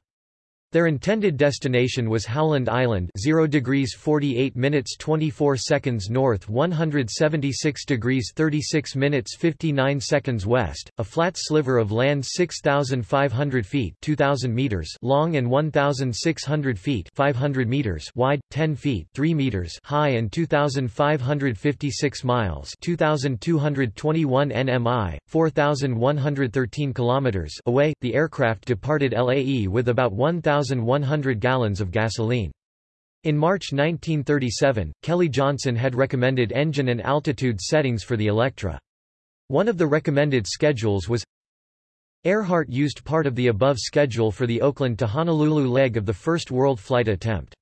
Their intended destination was Howland Island 0 degrees 48 minutes 24 seconds north 176 degrees 36 minutes 59 seconds west, a flat sliver of land 6,500 feet 2,000 meters long and 1,600 feet 500 meters wide, 10 feet 3 meters high and 2,556 miles 2,221 nmi, 4,113 kilometers away. The aircraft departed LAE with about 1,000 1,100 gallons of gasoline. In March 1937, Kelly Johnson had recommended engine and altitude settings for the Electra. One of the recommended schedules was Earhart used part of the above schedule for the Oakland to Honolulu leg of the first world flight attempt.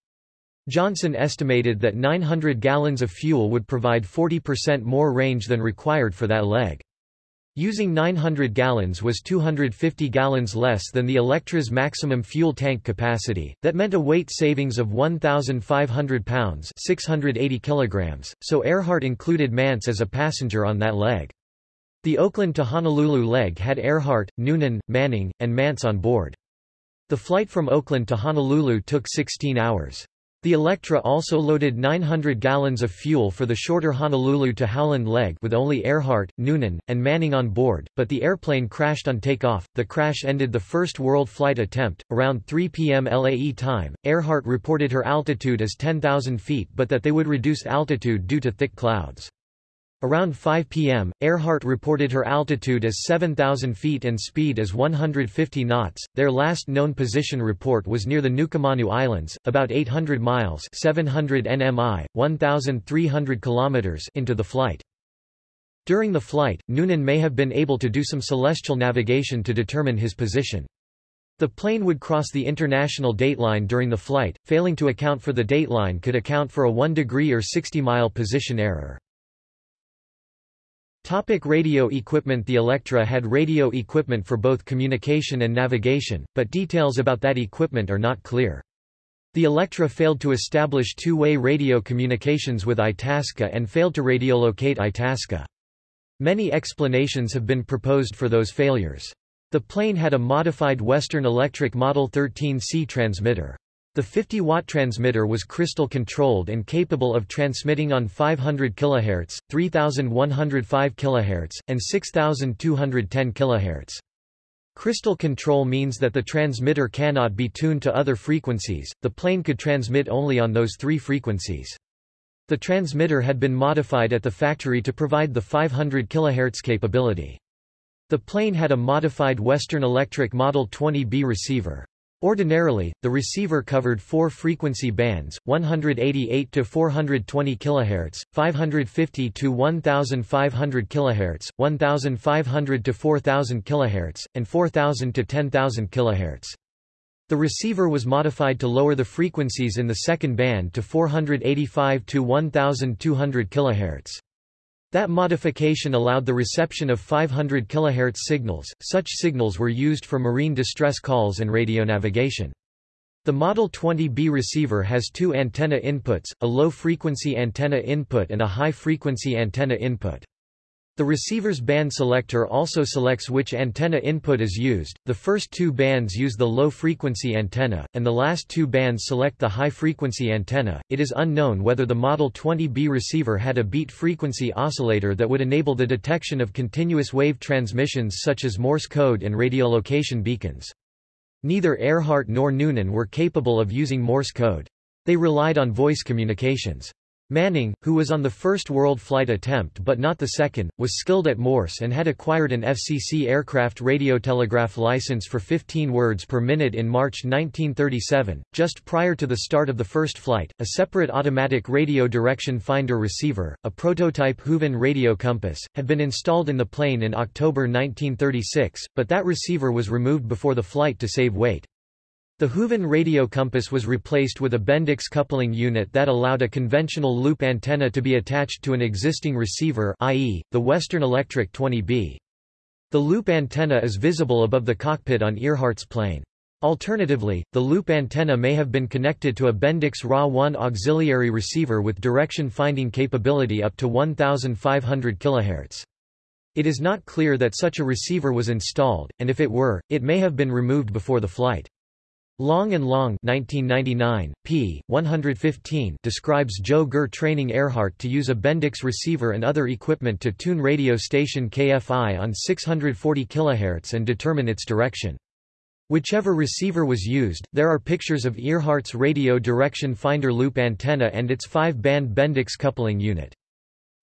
Johnson estimated that 900 gallons of fuel would provide 40% more range than required for that leg. Using 900 gallons was 250 gallons less than the Electra's maximum fuel tank capacity, that meant a weight savings of 1,500 pounds 680 kilograms, so Earhart included Mantz as a passenger on that leg. The Oakland to Honolulu leg had Earhart, Noonan, Manning, and Mantz on board. The flight from Oakland to Honolulu took 16 hours. The Electra also loaded 900 gallons of fuel for the shorter Honolulu to Howland leg with only Earhart, Noonan, and Manning on board, but the airplane crashed on takeoff. The crash ended the first world flight attempt. Around 3 p.m. LAE time, Earhart reported her altitude as 10,000 feet but that they would reduce altitude due to thick clouds. Around 5 p.m., Earhart reported her altitude as 7,000 feet and speed as 150 knots. Their last known position report was near the Nukumanu Islands, about 800 miles 700 nmi, 1,300 kilometers into the flight. During the flight, Noonan may have been able to do some celestial navigation to determine his position. The plane would cross the international dateline during the flight, failing to account for the dateline could account for a 1 degree or 60 mile position error. Topic radio equipment The Electra had radio equipment for both communication and navigation, but details about that equipment are not clear. The Electra failed to establish two-way radio communications with Itasca and failed to radiolocate Itasca. Many explanations have been proposed for those failures. The plane had a modified Western Electric Model 13C transmitter. The 50-watt transmitter was crystal controlled and capable of transmitting on 500 kHz, 3105 kHz, and 6210 kHz. Crystal control means that the transmitter cannot be tuned to other frequencies, the plane could transmit only on those three frequencies. The transmitter had been modified at the factory to provide the 500 kHz capability. The plane had a modified Western Electric Model 20B receiver. Ordinarily, the receiver covered four frequency bands, 188 to 420 kHz, 550 to 1500 kHz, 1500 to 4000 kHz, and 4000 to 10000 kHz. The receiver was modified to lower the frequencies in the second band to 485 to 1200 kHz. That modification allowed the reception of 500 kHz signals. Such signals were used for marine distress calls and radio navigation. The Model 20B receiver has two antenna inputs, a low-frequency antenna input and a high-frequency antenna input. The receiver's band selector also selects which antenna input is used. The first two bands use the low frequency antenna, and the last two bands select the high frequency antenna. It is unknown whether the Model 20B receiver had a beat frequency oscillator that would enable the detection of continuous wave transmissions such as Morse code and radiolocation beacons. Neither Earhart nor Noonan were capable of using Morse code. They relied on voice communications. Manning, who was on the first world flight attempt but not the second, was skilled at Morse and had acquired an FCC aircraft radiotelegraph license for 15 words per minute in March 1937. Just prior to the start of the first flight, a separate automatic radio direction finder receiver, a prototype Hooven radio compass, had been installed in the plane in October 1936, but that receiver was removed before the flight to save weight. The Hooven radio compass was replaced with a Bendix coupling unit that allowed a conventional loop antenna to be attached to an existing receiver i.e., the Western Electric 20B. The loop antenna is visible above the cockpit on Earhart's plane. Alternatively, the loop antenna may have been connected to a Bendix RA-1 auxiliary receiver with direction finding capability up to 1500 kHz. It is not clear that such a receiver was installed, and if it were, it may have been removed before the flight. Long and Long 1999, p. 115 describes Joe Gurr training Earhart to use a Bendix receiver and other equipment to tune radio station KFI on 640 kHz and determine its direction. Whichever receiver was used, there are pictures of Earhart's radio direction finder loop antenna and its 5-band Bendix coupling unit.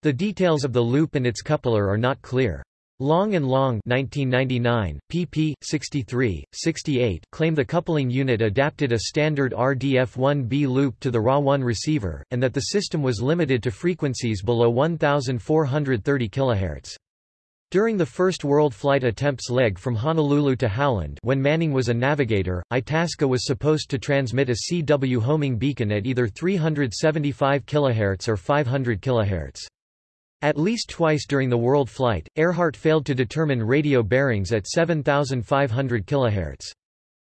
The details of the loop and its coupler are not clear. Long and Long 1999, pp. 63, 68 claim the coupling unit adapted a standard RDF-1B loop to the RA-1 receiver, and that the system was limited to frequencies below 1430 kHz. During the first world flight attempts leg from Honolulu to Howland when Manning was a navigator, Itasca was supposed to transmit a CW homing beacon at either 375 kHz or 500 kHz. At least twice during the world flight, Earhart failed to determine radio bearings at 7,500 kHz.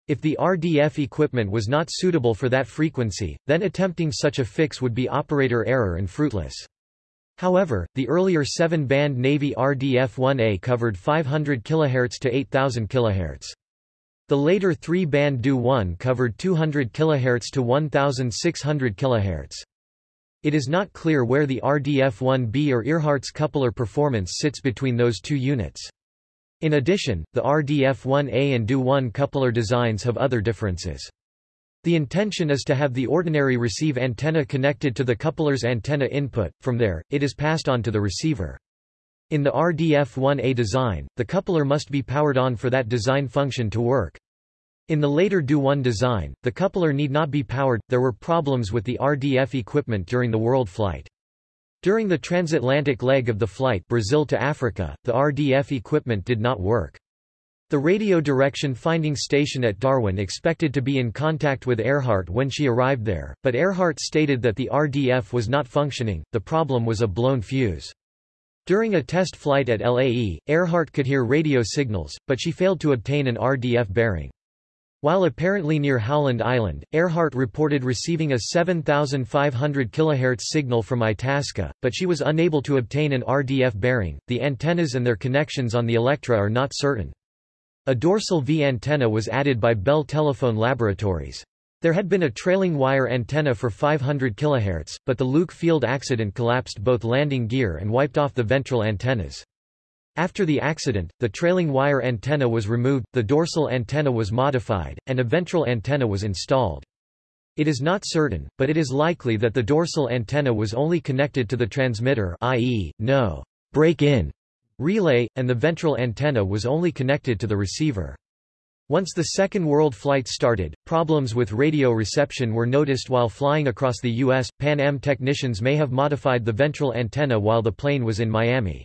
If the RDF equipment was not suitable for that frequency, then attempting such a fix would be operator error and fruitless. However, the earlier 7-band Navy RDF-1A covered 500 kHz to 8000 kHz. The later 3-band DU-1 covered 200 kHz to 1600 kHz. It is not clear where the RDF-1B or Earhart's coupler performance sits between those two units. In addition, the RDF-1A and DU-1 coupler designs have other differences. The intention is to have the ordinary receive antenna connected to the coupler's antenna input, from there, it is passed on to the receiver. In the RDF-1A design, the coupler must be powered on for that design function to work. In the later DU-1 design, the coupler need not be powered, there were problems with the RDF equipment during the world flight. During the transatlantic leg of the flight Brazil to Africa, the RDF equipment did not work. The radio direction finding station at Darwin expected to be in contact with Earhart when she arrived there, but Earhart stated that the RDF was not functioning, the problem was a blown fuse. During a test flight at LAE, Earhart could hear radio signals, but she failed to obtain an RDF bearing. While apparently near Howland Island, Earhart reported receiving a 7,500 kHz signal from Itasca, but she was unable to obtain an RDF bearing. The antennas and their connections on the Electra are not certain. A dorsal V antenna was added by Bell Telephone Laboratories. There had been a trailing wire antenna for 500 kHz, but the Luke field accident collapsed both landing gear and wiped off the ventral antennas. After the accident, the trailing wire antenna was removed, the dorsal antenna was modified, and a ventral antenna was installed. It is not certain, but it is likely that the dorsal antenna was only connected to the transmitter i.e., no break-in relay, and the ventral antenna was only connected to the receiver. Once the Second World Flight started, problems with radio reception were noticed while flying across the U.S. Pan Am technicians may have modified the ventral antenna while the plane was in Miami.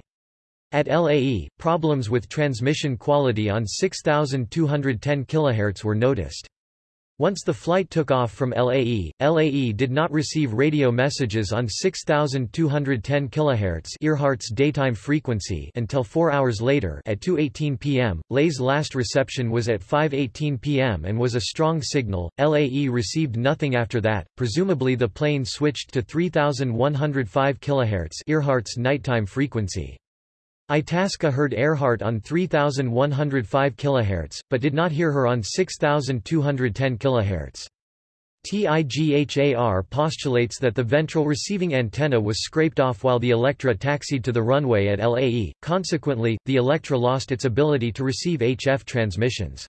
At LAE, problems with transmission quality on 6,210 kHz were noticed. Once the flight took off from LAE, LAE did not receive radio messages on 6210 kHz Earhart's daytime frequency until 4 hours later at 2:18 p.m. LAE's last reception was at 5:18 p.m. and was a strong signal. LAE received nothing after that. Presumably the plane switched to 3105 kHz Earhart's nighttime frequency. Itasca heard Earhart on 3105 kHz, but did not hear her on 6210 kHz. TIGHAR postulates that the ventral receiving antenna was scraped off while the Electra taxied to the runway at LAE, consequently, the Electra lost its ability to receive HF transmissions.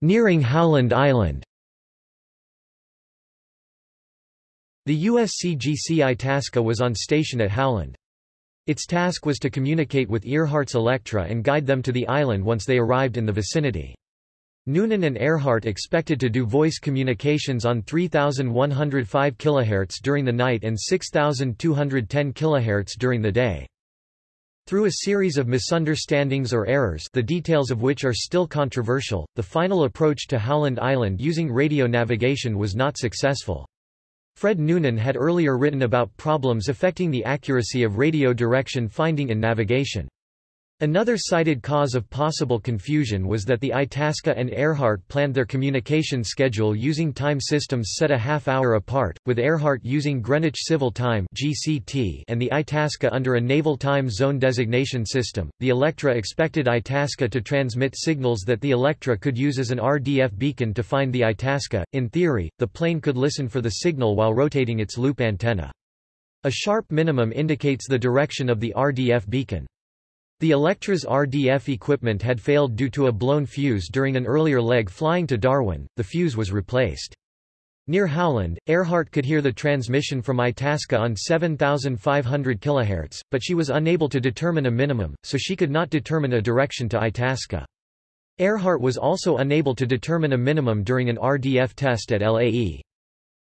Nearing Howland Island The USCGC Itasca was on station at Howland. Its task was to communicate with Earhart's Electra and guide them to the island once they arrived in the vicinity. Noonan and Earhart expected to do voice communications on 3105 kHz during the night and 6210 kHz during the day. Through a series of misunderstandings or errors the details of which are still controversial, the final approach to Howland Island using radio navigation was not successful. Fred Noonan had earlier written about problems affecting the accuracy of radio direction finding in navigation. Another cited cause of possible confusion was that the Itasca and Earhart planned their communication schedule using time systems set a half hour apart, with Earhart using Greenwich Civil Time (GCT) and the Itasca under a Naval Time Zone designation system. The Electra expected Itasca to transmit signals that the Electra could use as an RDF beacon to find the Itasca. In theory, the plane could listen for the signal while rotating its loop antenna. A sharp minimum indicates the direction of the RDF beacon. The Electra's RDF equipment had failed due to a blown fuse during an earlier leg flying to Darwin, the fuse was replaced. Near Howland, Earhart could hear the transmission from Itasca on 7,500 kHz, but she was unable to determine a minimum, so she could not determine a direction to Itasca. Earhart was also unable to determine a minimum during an RDF test at LAE.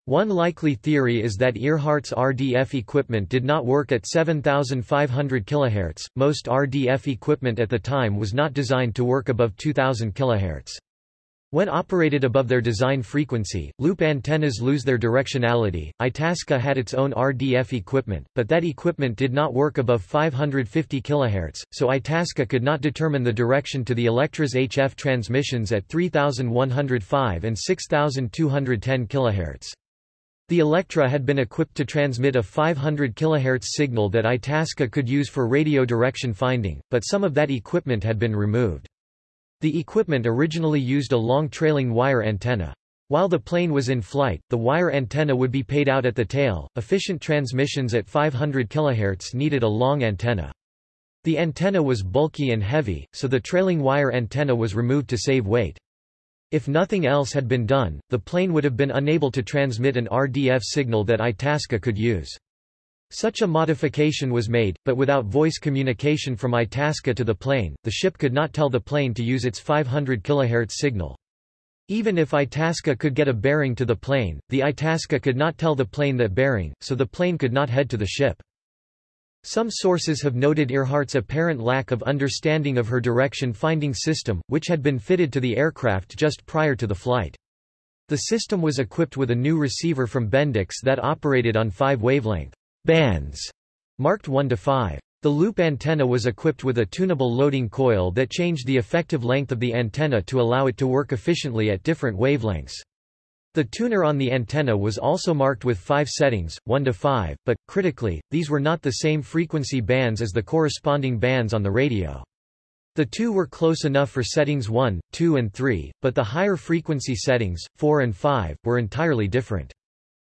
One likely theory is that Earhart's RDF equipment did not work at 7500 kHz. Most RDF equipment at the time was not designed to work above 2000 kHz. When operated above their design frequency, loop antennas lose their directionality. Itasca had its own RDF equipment, but that equipment did not work above 550 kHz, so Itasca could not determine the direction to the Electra's HF transmissions at 3105 and 6210 kHz. The Electra had been equipped to transmit a 500 kHz signal that Itasca could use for radio direction finding, but some of that equipment had been removed. The equipment originally used a long trailing wire antenna. While the plane was in flight, the wire antenna would be paid out at the tail. Efficient transmissions at 500 kHz needed a long antenna. The antenna was bulky and heavy, so the trailing wire antenna was removed to save weight. If nothing else had been done, the plane would have been unable to transmit an RDF signal that Itasca could use. Such a modification was made, but without voice communication from Itasca to the plane, the ship could not tell the plane to use its 500 kHz signal. Even if Itasca could get a bearing to the plane, the Itasca could not tell the plane that bearing, so the plane could not head to the ship. Some sources have noted Earhart's apparent lack of understanding of her direction-finding system, which had been fitted to the aircraft just prior to the flight. The system was equipped with a new receiver from Bendix that operated on five wavelength bands, marked 1 to 5. The loop antenna was equipped with a tunable loading coil that changed the effective length of the antenna to allow it to work efficiently at different wavelengths. The tuner on the antenna was also marked with five settings, 1 to 5, but, critically, these were not the same frequency bands as the corresponding bands on the radio. The two were close enough for settings 1, 2 and 3, but the higher frequency settings, 4 and 5, were entirely different.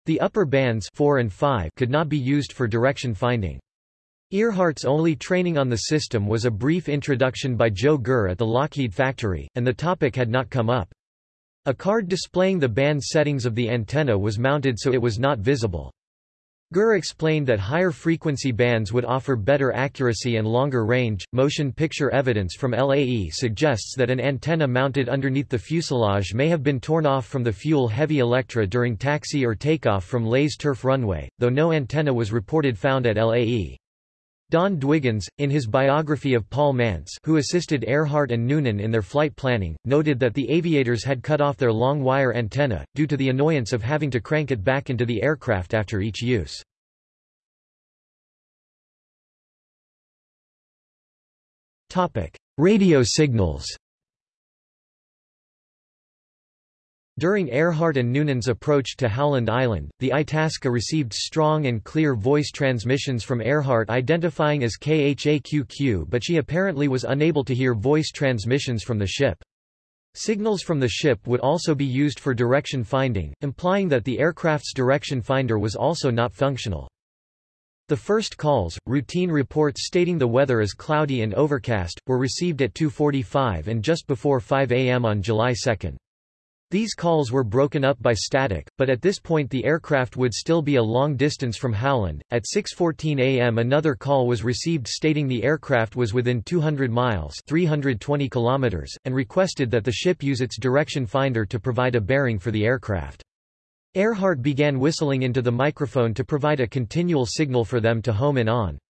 The upper bands 4 and 5 could not be used for direction finding. Earhart's only training on the system was a brief introduction by Joe Gurr at the Lockheed factory, and the topic had not come up. A card displaying the band settings of the antenna was mounted so it was not visible. Gurr explained that higher frequency bands would offer better accuracy and longer range. Motion picture evidence from LAE suggests that an antenna mounted underneath the fuselage may have been torn off from the fuel heavy Electra during taxi or takeoff from Lae's turf runway, though no antenna was reported found at LAE. Don Dwiggins, in his biography of Paul Mantz who assisted Earhart and Noonan in their flight planning, noted that the aviators had cut off their long wire antenna, due to the annoyance of having to crank it back into the aircraft after each use. Radio signals During Earhart and Noonan's approach to Howland Island, the Itasca received strong and clear voice transmissions from Earhart identifying as KHAQQ but she apparently was unable to hear voice transmissions from the ship. Signals from the ship would also be used for direction finding, implying that the aircraft's direction finder was also not functional. The first calls, routine reports stating the weather is cloudy and overcast, were received at 2.45 and just before 5 a.m. on July 2. These calls were broken up by static, but at this point the aircraft would still be a long distance from Howland. At 6.14 am another call was received stating the aircraft was within 200 miles 320 kilometers, and requested that the ship use its direction finder to provide a bearing for the aircraft. Earhart began whistling into the microphone to provide a continual signal for them to home in on.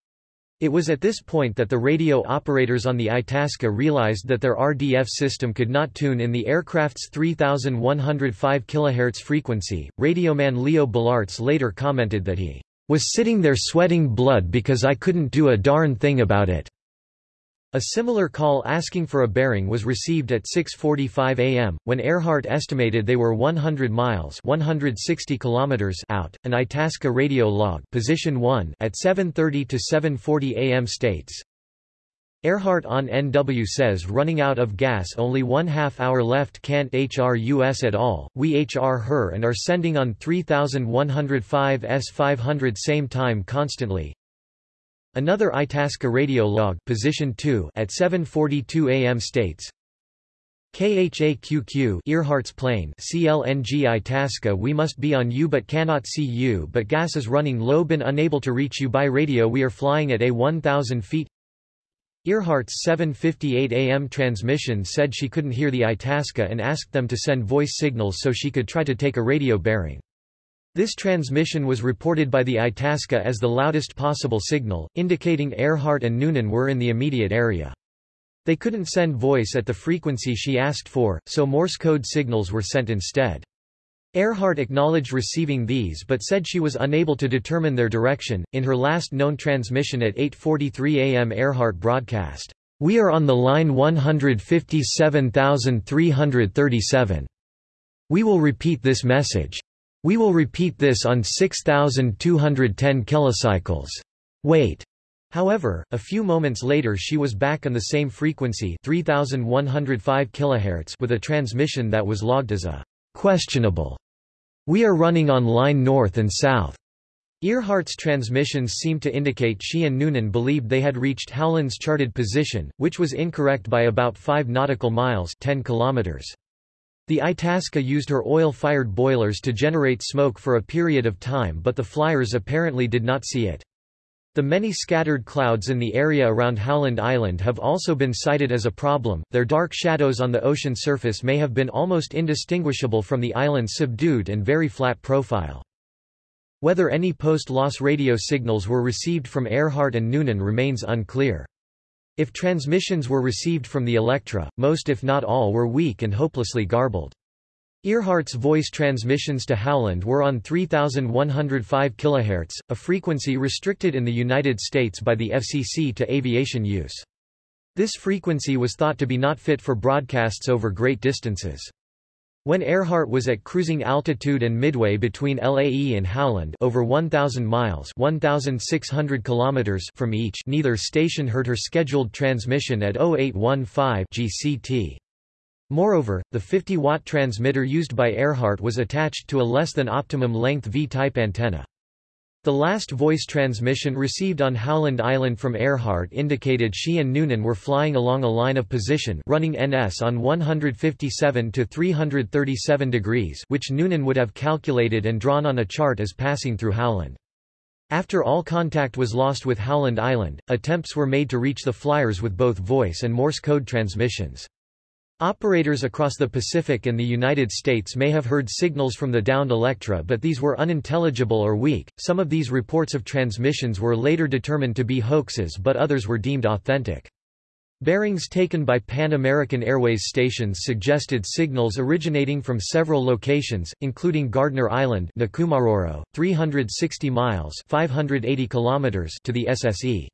It was at this point that the radio operators on the Itasca realized that their RDF system could not tune in the aircraft's 3105 kHz frequency. Radioman Leo Bellarts later commented that he was sitting there sweating blood because I couldn't do a darn thing about it. A similar call asking for a bearing was received at 6.45 am, when Earhart estimated they were 100 miles 160 kilometers out. An Itasca radio log position 1 at 7.30 to 7.40 am states, Earhart on NW says running out of gas only one half hour left can't HR US at all, we HR her and are sending on 3105 S500 same time constantly, Another Itasca radio log position 2 at 7:42 a.m. states KHAQQ Earhart's plane CLNG Itasca we must be on you but cannot see you but gas is running low been unable to reach you by radio we are flying at a 1000 feet Earhart's 7.58 am transmission said she couldn't hear the Itasca and asked them to send voice signals so she could try to take a radio bearing. This transmission was reported by the Itasca as the loudest possible signal, indicating Earhart and Noonan were in the immediate area. They couldn't send voice at the frequency she asked for, so Morse code signals were sent instead. Earhart acknowledged receiving these but said she was unable to determine their direction. In her last known transmission at 8:43 a.m. Earhart broadcast, "We are on the line 157,337. We will repeat this message. We will repeat this on 6210 kilocycles. Wait. However, a few moments later she was back on the same frequency 3105 kHz with a transmission that was logged as a questionable. We are running on line north and south. Earhart's transmissions seemed to indicate she and Noonan believed they had reached Howland's charted position, which was incorrect by about 5 nautical miles 10 kilometers. The Itasca used her oil-fired boilers to generate smoke for a period of time but the flyers apparently did not see it. The many scattered clouds in the area around Howland Island have also been cited as a problem, their dark shadows on the ocean surface may have been almost indistinguishable from the island's subdued and very flat profile. Whether any post-loss radio signals were received from Earhart and Noonan remains unclear. If transmissions were received from the Electra, most if not all were weak and hopelessly garbled. Earhart's voice transmissions to Howland were on 3105 kHz, a frequency restricted in the United States by the FCC to aviation use. This frequency was thought to be not fit for broadcasts over great distances. When Earhart was at cruising altitude and midway between LAE and Howland over 1,000 miles 1,600 kilometers from each neither station heard her scheduled transmission at 0815 GCT. Moreover, the 50-watt transmitter used by Earhart was attached to a less than optimum length V-type antenna. The last voice transmission received on Howland Island from Earhart indicated she and Noonan were flying along a line of position running NS on 157 to 337 degrees which Noonan would have calculated and drawn on a chart as passing through Howland. After all contact was lost with Howland Island, attempts were made to reach the flyers with both voice and Morse code transmissions. Operators across the Pacific and the United States may have heard signals from the downed Electra but these were unintelligible or weak. Some of these reports of transmissions were later determined to be hoaxes but others were deemed authentic. Bearings taken by Pan American Airways stations suggested signals originating from several locations, including Gardner Island 360 miles 580 kilometers to the SSE.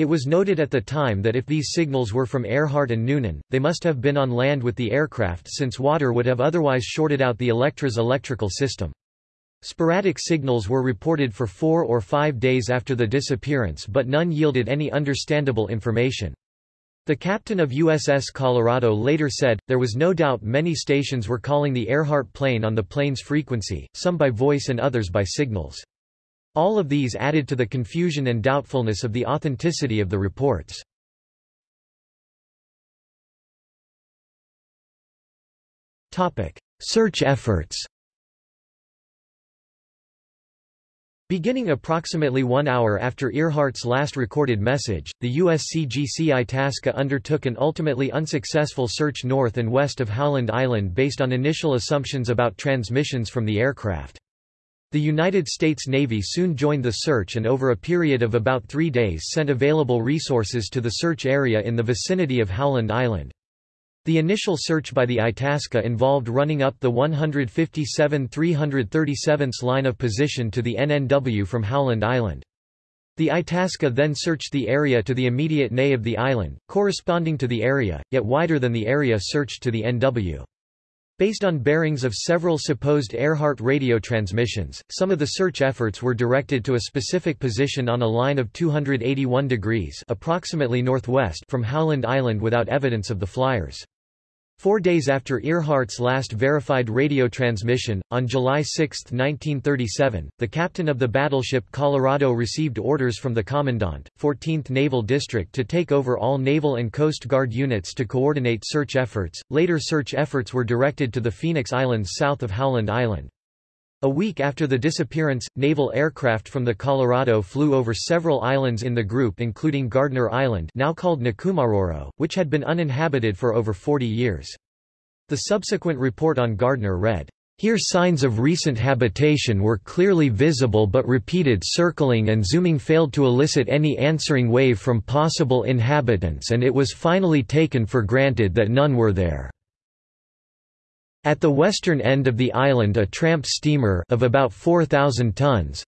It was noted at the time that if these signals were from Earhart and Noonan, they must have been on land with the aircraft since water would have otherwise shorted out the Electra's electrical system. Sporadic signals were reported for four or five days after the disappearance but none yielded any understandable information. The captain of USS Colorado later said, there was no doubt many stations were calling the Earhart plane on the plane's frequency, some by voice and others by signals. All of these added to the confusion and doubtfulness of the authenticity of the reports. Search efforts Beginning approximately one hour after Earhart's last recorded message, the USCGC Itasca undertook an ultimately unsuccessful search north and west of Howland Island based on initial assumptions about transmissions from the aircraft. The United States Navy soon joined the search and over a period of about three days sent available resources to the search area in the vicinity of Howland Island. The initial search by the Itasca involved running up the 157-337th line of position to the NNW from Howland Island. The Itasca then searched the area to the immediate NE of the island, corresponding to the area, yet wider than the area searched to the NW. Based on bearings of several supposed Earhart radio transmissions, some of the search efforts were directed to a specific position on a line of 281 degrees approximately northwest from Howland Island without evidence of the flyers. Four days after Earhart's last verified radio transmission, on July 6, 1937, the captain of the battleship Colorado received orders from the Commandant, 14th Naval District to take over all Naval and Coast Guard units to coordinate search efforts. Later search efforts were directed to the Phoenix Islands south of Howland Island. A week after the disappearance, naval aircraft from the Colorado flew over several islands in the group including Gardner Island now called Nikumaroro, which had been uninhabited for over 40 years. The subsequent report on Gardner read, here signs of recent habitation were clearly visible but repeated circling and zooming failed to elicit any answering wave from possible inhabitants and it was finally taken for granted that none were there. At the western end of the island a tramp steamer of about 4,000 tons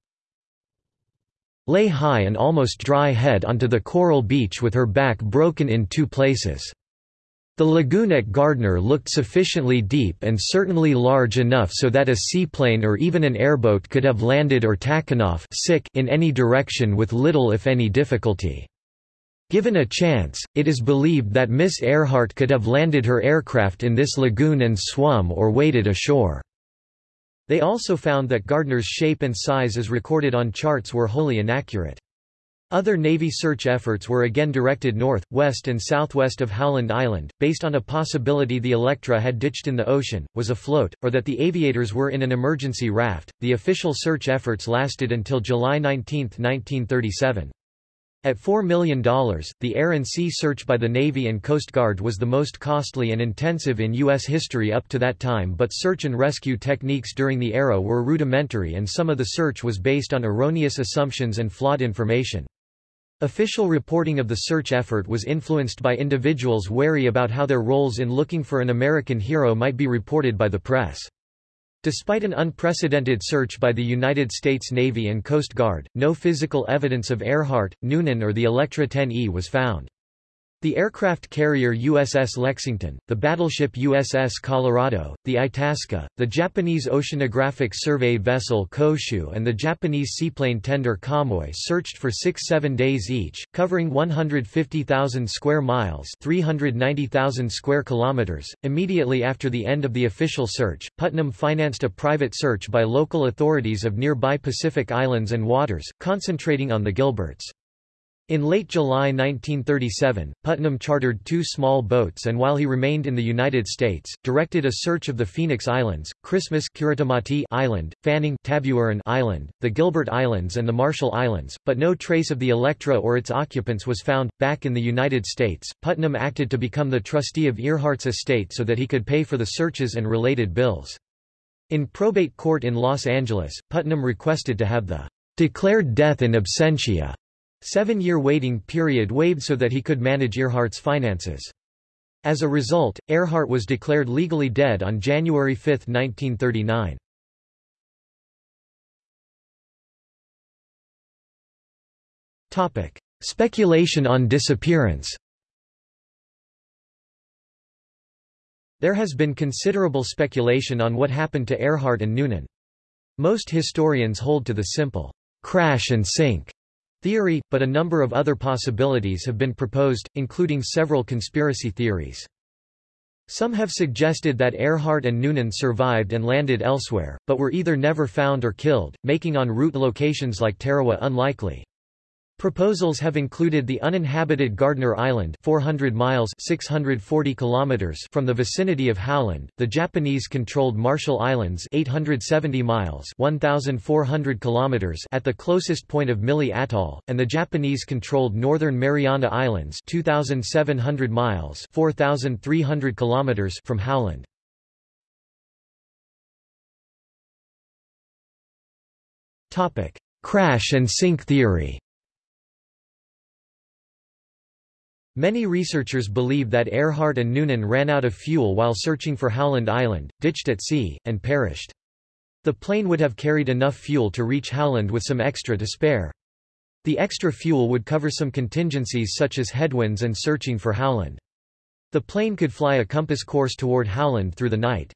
lay high and almost dry head onto the coral beach with her back broken in two places. The lagoon at Gardner looked sufficiently deep and certainly large enough so that a seaplane or even an airboat could have landed or taken off in any direction with little if any difficulty. Given a chance, it is believed that Miss Earhart could have landed her aircraft in this lagoon and swum or waded ashore. They also found that Gardner's shape and size as recorded on charts were wholly inaccurate. Other Navy search efforts were again directed north, west and southwest of Howland Island, based on a possibility the Electra had ditched in the ocean, was afloat, or that the aviators were in an emergency raft. The official search efforts lasted until July 19, 1937. At $4 million, the air and sea search by the Navy and Coast Guard was the most costly and intensive in U.S. history up to that time but search and rescue techniques during the era were rudimentary and some of the search was based on erroneous assumptions and flawed information. Official reporting of the search effort was influenced by individuals wary about how their roles in looking for an American hero might be reported by the press. Despite an unprecedented search by the United States Navy and Coast Guard, no physical evidence of Earhart, Noonan or the Electra 10E was found. The aircraft carrier USS Lexington, the battleship USS Colorado, the Itasca, the Japanese oceanographic survey vessel Koshu and the Japanese seaplane tender Kamoi searched for six-seven days each, covering 150,000 square miles 390,000 square kilometers. Immediately after the end of the official search, Putnam financed a private search by local authorities of nearby Pacific islands and waters, concentrating on the Gilberts. In late July 1937, Putnam chartered two small boats and while he remained in the United States, directed a search of the Phoenix Islands, Christmas Island, Fanning Tabuaeran Island, the Gilbert Islands and the Marshall Islands, but no trace of the Electra or its occupants was found. Back in the United States, Putnam acted to become the trustee of Earhart's estate so that he could pay for the searches and related bills. In probate court in Los Angeles, Putnam requested to have the declared death in absentia Seven-year waiting period waived so that he could manage Earhart's finances. As a result, Earhart was declared legally dead on January 5, 1939. Topic: Speculation on disappearance. There has been considerable speculation on what happened to Earhart and Noonan. Most historians hold to the simple crash and sink theory, but a number of other possibilities have been proposed, including several conspiracy theories. Some have suggested that Earhart and Noonan survived and landed elsewhere, but were either never found or killed, making en route locations like Tarawa unlikely. Proposals have included the uninhabited Gardner Island 400 miles 640 kilometers from the vicinity of Howland, the Japanese-controlled Marshall Islands 870 miles 1,400 kilometers at the closest point of Mili Atoll, and the Japanese-controlled Northern Mariana Islands 2,700 miles 4,300 kilometers from Howland. Crash and sink theory Many researchers believe that Earhart and Noonan ran out of fuel while searching for Howland Island, ditched at sea, and perished. The plane would have carried enough fuel to reach Howland with some extra to spare. The extra fuel would cover some contingencies such as headwinds and searching for Howland. The plane could fly a compass course toward Howland through the night.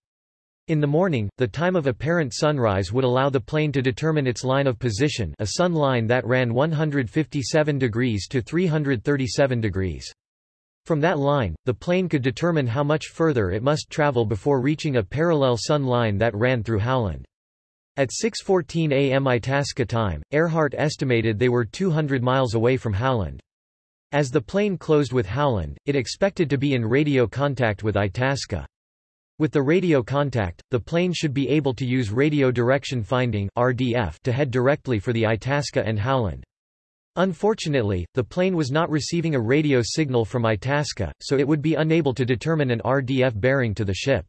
In the morning, the time of apparent sunrise would allow the plane to determine its line of position a sun line that ran 157 degrees to 337 degrees. From that line, the plane could determine how much further it must travel before reaching a parallel sun line that ran through Howland. At 6.14 am Itasca time, Earhart estimated they were 200 miles away from Howland. As the plane closed with Howland, it expected to be in radio contact with Itasca. With the radio contact, the plane should be able to use radio direction finding RDF to head directly for the Itasca and Howland. Unfortunately, the plane was not receiving a radio signal from Itasca, so it would be unable to determine an RDF bearing to the ship.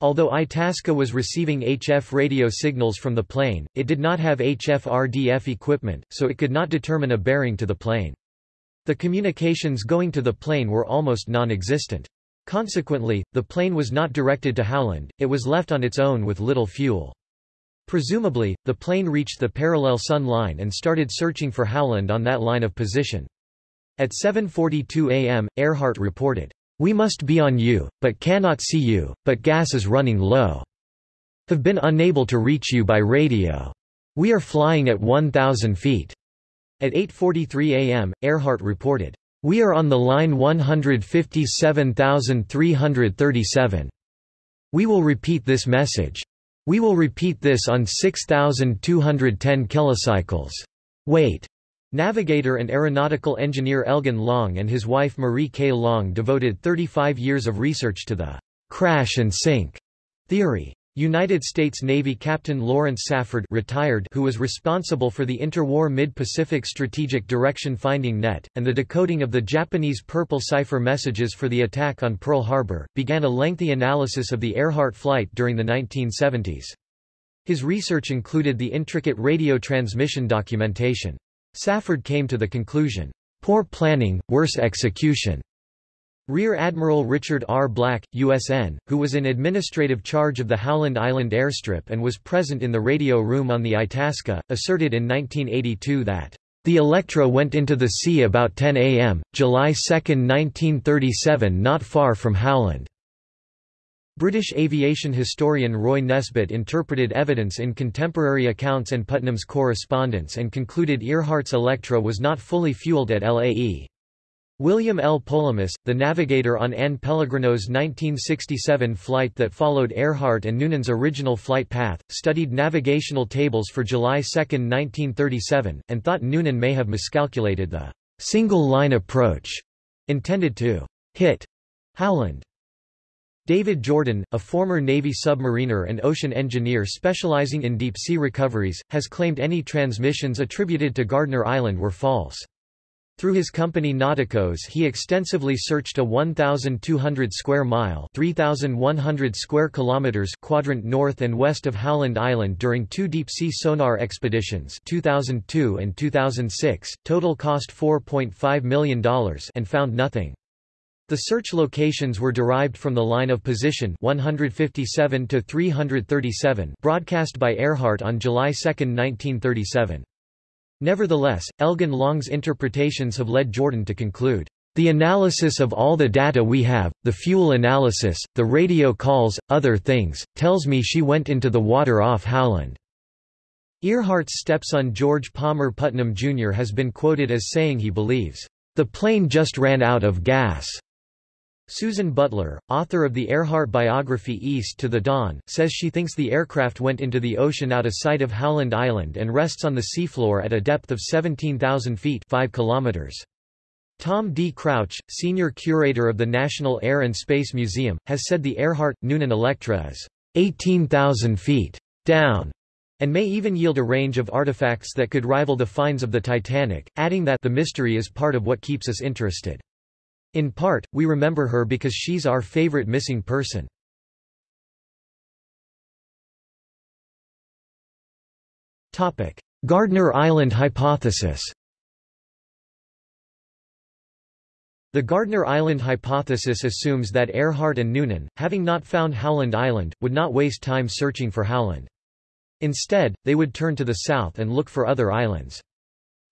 Although Itasca was receiving HF radio signals from the plane, it did not have HF RDF equipment, so it could not determine a bearing to the plane. The communications going to the plane were almost non-existent. Consequently, the plane was not directed to Howland, it was left on its own with little fuel. Presumably, the plane reached the parallel sun line and started searching for Howland on that line of position. At 7.42 am, Earhart reported, We must be on you, but cannot see you, but gas is running low. Have been unable to reach you by radio. We are flying at 1,000 feet. At 8.43 am, Earhart reported, we are on the line 157337. We will repeat this message. We will repeat this on 6210 kilocycles. Wait. Navigator and aeronautical engineer Elgin Long and his wife Marie K. Long devoted 35 years of research to the crash and sink theory. United States Navy Captain Laurance Safford retired who was responsible for the interwar Mid-Pacific Strategic Direction Finding Net, and the decoding of the Japanese purple cipher messages for the attack on Pearl Harbor, began a lengthy analysis of the Earhart flight during the 1970s. His research included the intricate radio transmission documentation. Safford came to the conclusion, "...poor planning, worse execution." Rear Admiral Richard R. Black, USN, who was in administrative charge of the Howland Island airstrip and was present in the radio room on the Itasca, asserted in 1982 that The Electra went into the sea about 10 a.m., July 2, 1937 not far from Howland. British aviation historian Roy Nesbit interpreted evidence in contemporary accounts and Putnam's correspondence and concluded Earhart's Electra was not fully fueled at Lae. William L. Polhemus, the navigator on Ann Pellegrino's 1967 flight that followed Earhart and Noonan's original flight path, studied navigational tables for July 2, 1937, and thought Noonan may have miscalculated the single-line approach intended to hit Howland. David Jourdan, a former Navy submariner and ocean engineer specializing in deep-sea recoveries, has claimed any transmissions attributed to Gardner Island were false. Through his company Nauticos he extensively searched a 1,200 square mile 3,100 square kilometers quadrant north and west of Howland Island during two deep-sea sonar expeditions 2002 and 2006, total cost $4.5 million and found nothing. The search locations were derived from the line of position 157 to 337 broadcast by Earhart on July 2, 1937. Nevertheless, Elgin Long's interpretations have led Jourdan to conclude, "...the analysis of all the data we have, the fuel analysis, the radio calls, other things, tells me she went into the water off Howland." Earhart's stepson George Palmer Putnam Jr. has been quoted as saying he believes, "...the plane just ran out of gas." Susan Butler, author of the Earhart biography East to the Dawn, says she thinks the aircraft went into the ocean out of sight of Howland Island and rests on the seafloor at a depth of 17,000 feet 5 kilometers. Tom D. Crouch, senior curator of the National Air and Space Museum, has said the Earhart-Noonan Electra is 18,000 feet down and may even yield a range of artifacts that could rival the finds of the Titanic, adding that the mystery is part of what keeps us interested. In part, we remember her because she's our favorite missing person. Topic: Gardner Island hypothesis The Gardner Island hypothesis assumes that Earhart and Noonan, having not found Howland Island, would not waste time searching for Howland. Instead, they would turn to the south and look for other islands.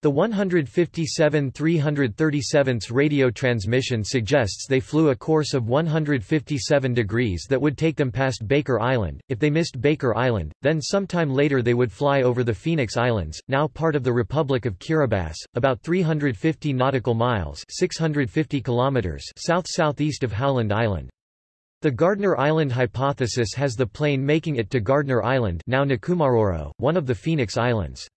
The 157 337 radio transmission suggests they flew a course of 157 degrees that would take them past Baker Island. If they missed Baker Island, then sometime later they would fly over the Phoenix Islands, now part of the Republic of Kiribati, about 350 nautical miles 650 kilometers south-southeast of Howland Island. The Gardner Island hypothesis has the plane making it to Gardner Island now Nikumaroro, one of the Phoenix Islands.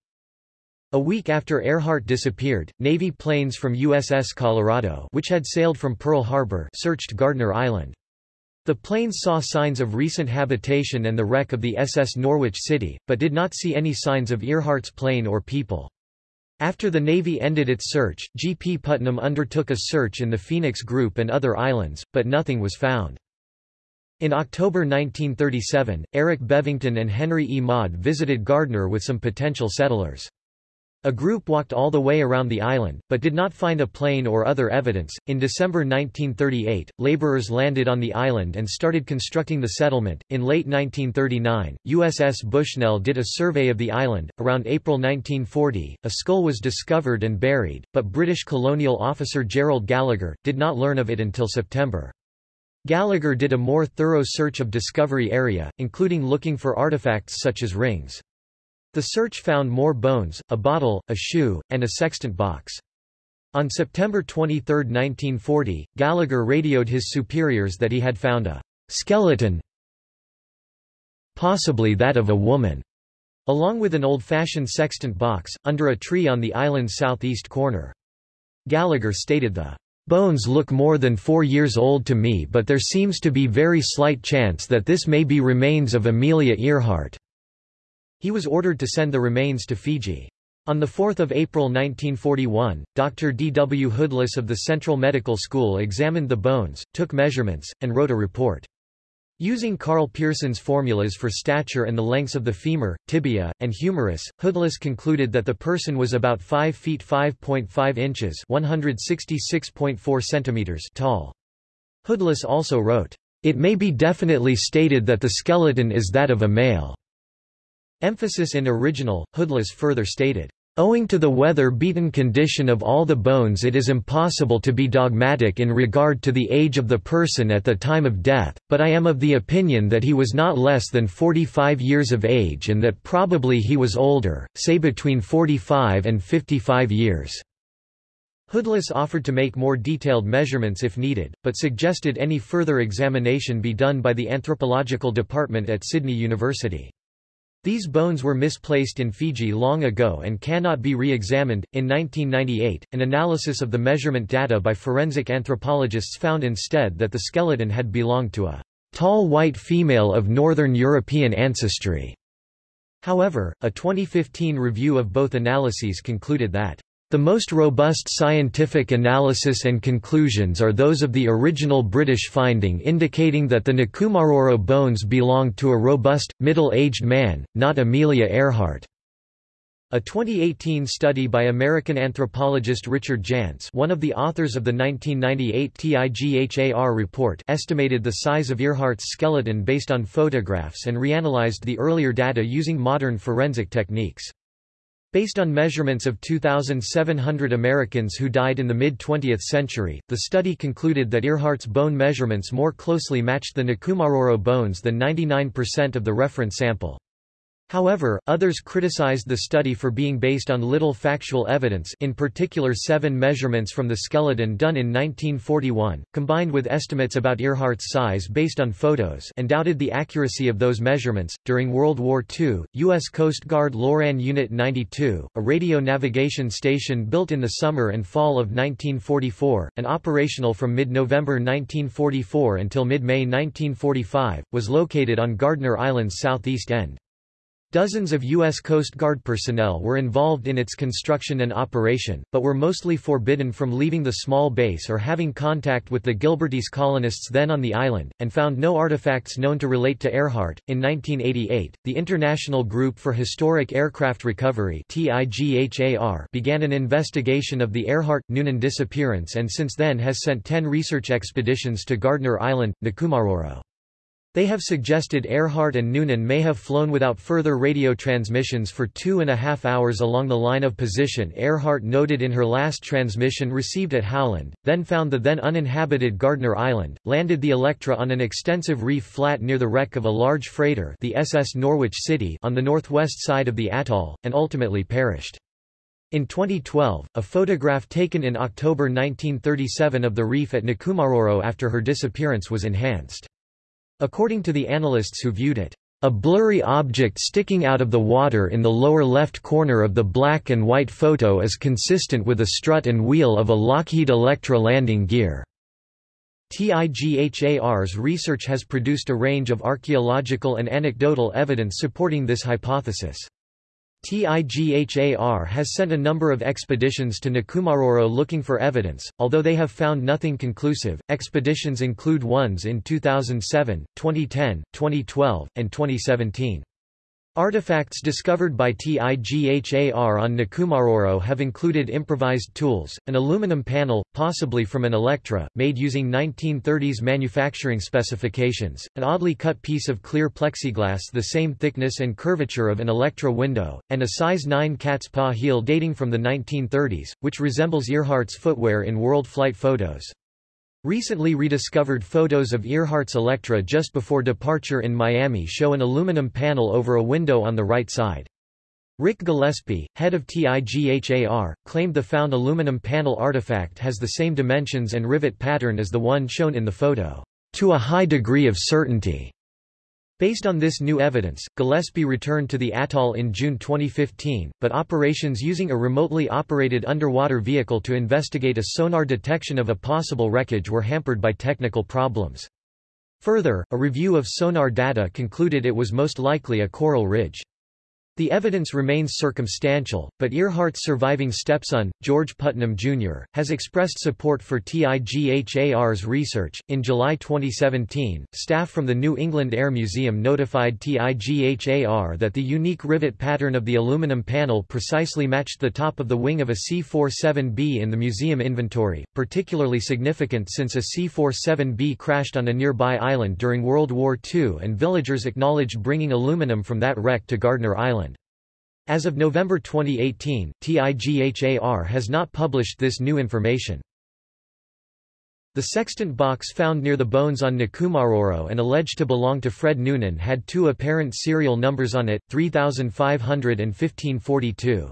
A week after Earhart disappeared, Navy planes from USS Colorado which had sailed from Pearl Harbor searched Gardner Island. The planes saw signs of recent habitation and the wreck of the SS Norwich City, but did not see any signs of Earhart's plane or people. After the Navy ended its search, G. P. Putnam undertook a search in the Phoenix Group and other islands, but nothing was found. In October 1937, Eric Bevington and Henry E. Maude visited Gardner with some potential settlers. A group walked all the way around the island, but did not find a plane or other evidence. In December 1938, laborers landed on the island and started constructing the settlement. In late 1939, USS Bushnell did a survey of the island. Around April 1940, a skull was discovered and buried, but British colonial officer Gerald Gallagher did not learn of it until September. Gallagher did a more thorough search of Discovery area, including looking for artifacts such as rings. The search found more bones, a bottle, a shoe, and a sextant box. On September 23, 1940, Gallagher radioed his superiors that he had found a skeleton possibly that of a woman, along with an old-fashioned sextant box, under a tree on the island's southeast corner. Gallagher stated the Bones look more than four years old to me but there seems to be very slight chance that this may be remains of Amelia Earhart. He was ordered to send the remains to Fiji. On 4 April 1941, Dr. D. W. Hoodless of the Central Medical School examined the bones, took measurements, and wrote a report. Using Karl Pearson's formulas for stature and the lengths of the femur, tibia, and humerus, Hoodless concluded that the person was about 5 feet 5.5 inches 166.4 centimeters tall. Hoodless also wrote, "...it may be definitely stated that the skeleton is that of a male." Emphasis in original, Hoodless further stated, Owing to the weather-beaten condition of all the bones it is impossible to be dogmatic in regard to the age of the person at the time of death, but I am of the opinion that he was not less than 45 years of age and that probably he was older, say between 45 and 55 years." Hoodless offered to make more detailed measurements if needed, but suggested any further examination be done by the anthropological department at Sydney University. These bones were misplaced in Fiji long ago and cannot be re-examined. In 1998, an analysis of the measurement data by forensic anthropologists found instead that the skeleton had belonged to a tall white female of Northern European ancestry. However, a 2015 review of both analyses concluded that the most robust scientific analysis and conclusions are those of the original British finding indicating that the Nikumaroro bones belonged to a robust, middle-aged man, not Amelia Earhart. A 2018 study by American anthropologist Richard Jantz one of the authors of the 1998 TIGHAR report estimated the size of Earhart's skeleton based on photographs and reanalyzed the earlier data using modern forensic techniques. Based on measurements of 2,700 Americans who died in the mid-20th century, the study concluded that Earhart's bone measurements more closely matched the Nikumaroro bones than 99% of the reference sample. However, others criticized the study for being based on little factual evidence in particular seven measurements from the skeleton done in 1941, combined with estimates about Earhart's size based on photos and doubted the accuracy of those measurements. During World War II, U.S. Coast Guard Loran Unit 92, a radio navigation station built in the summer and fall of 1944, and operational from mid-November 1944 until mid-May 1945, was located on Gardner Island's southeast end. Dozens of U.S. Coast Guard personnel were involved in its construction and operation, but were mostly forbidden from leaving the small base or having contact with the Gilbertese colonists then on the island, and found no artifacts known to relate to Earhart. In 1988, the International Group for Historic Aircraft Recovery began an investigation of the Earhart-Noonan disappearance and since then has sent ten research expeditions to Gardner Island, Nikumaroro. They have suggested Earhart and Noonan may have flown without further radio transmissions for two and a half hours along the line of position Earhart noted in her last transmission received at Howland, then found the then uninhabited Gardner Island, landed the Electra on an extensive reef flat near the wreck of a large freighter the SS Norwich City on the northwest side of the atoll, and ultimately perished. In 2012, a photograph taken in October 1937 of the reef at Nikumaroro after her disappearance was enhanced. According to the analysts who viewed it, a blurry object sticking out of the water in the lower left corner of the black and white photo is consistent with a strut and wheel of a Lockheed Electra landing gear. TIGHAR's research has produced a range of archaeological and anecdotal evidence supporting this hypothesis. TIGHAR has sent a number of expeditions to Nikumaroro looking for evidence, although they have found nothing conclusive. Expeditions include ones in 2007, 2010, 2012, and 2017. Artifacts discovered by TIGHAR on Nikumaroro have included improvised tools, an aluminum panel, possibly from an Electra, made using 1930s manufacturing specifications, an oddly cut piece of clear plexiglass the same thickness and curvature of an Electra window, and a size 9 cat's paw heel dating from the 1930s, which resembles Earhart's footwear in world flight photos. Recently rediscovered photos of Earhart's Electra just before departure in Miami show an aluminum panel over a window on the right side. Ric Gillespie, head of TIGHAR, claimed the found aluminum panel artifact has the same dimensions and rivet pattern as the one shown in the photo, to a high degree of certainty. Based on this new evidence, Gillespie returned to the atoll in June 2015, but operations using a remotely operated underwater vehicle to investigate a sonar detection of a possible wreckage were hampered by technical problems. Further, a review of sonar data concluded it was most likely a coral ridge. The evidence remains circumstantial, but Earhart's surviving stepson, George Putnam Jr., has expressed support for TIGHAR's research. In July 2017, staff from the New England Air Museum notified TIGHAR that the unique rivet pattern of the aluminum panel precisely matched the top of the wing of a C-47B in the museum inventory, particularly significant since a C-47B crashed on a nearby island during World War II and villagers acknowledged bringing aluminum from that wreck to Gardner Island. As of November 2018, TIGHAR has not published this new information. The sextant box found near the bones on Nikumaroro and alleged to belong to Fred Noonan had two apparent serial numbers on it, 3500 and 1542.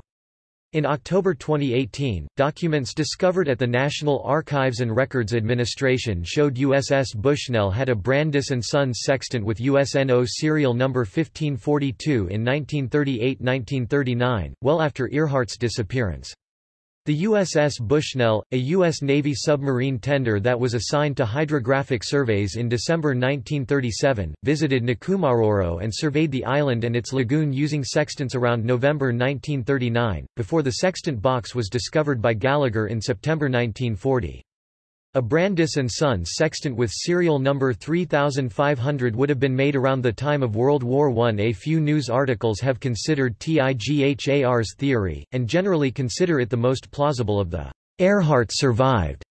In October 2018, documents discovered at the National Archives and Records Administration showed USS Bushnell had a Brandis & Sons sextant with USNO serial number 1542 in 1938–1939, well after Earhart's disappearance. The USS Bushnell, a U.S. Navy submarine tender that was assigned to hydrographic surveys in December 1937, visited Nikumaroro and surveyed the island and its lagoon using sextants around November 1939, before the sextant box was discovered by Gallagher in September 1940. A Brandis & Sons sextant with serial number 3500 would have been made around the time of World War I. A few news articles have considered TIGHAR's theory, and generally consider it the most plausible of the Earhart survived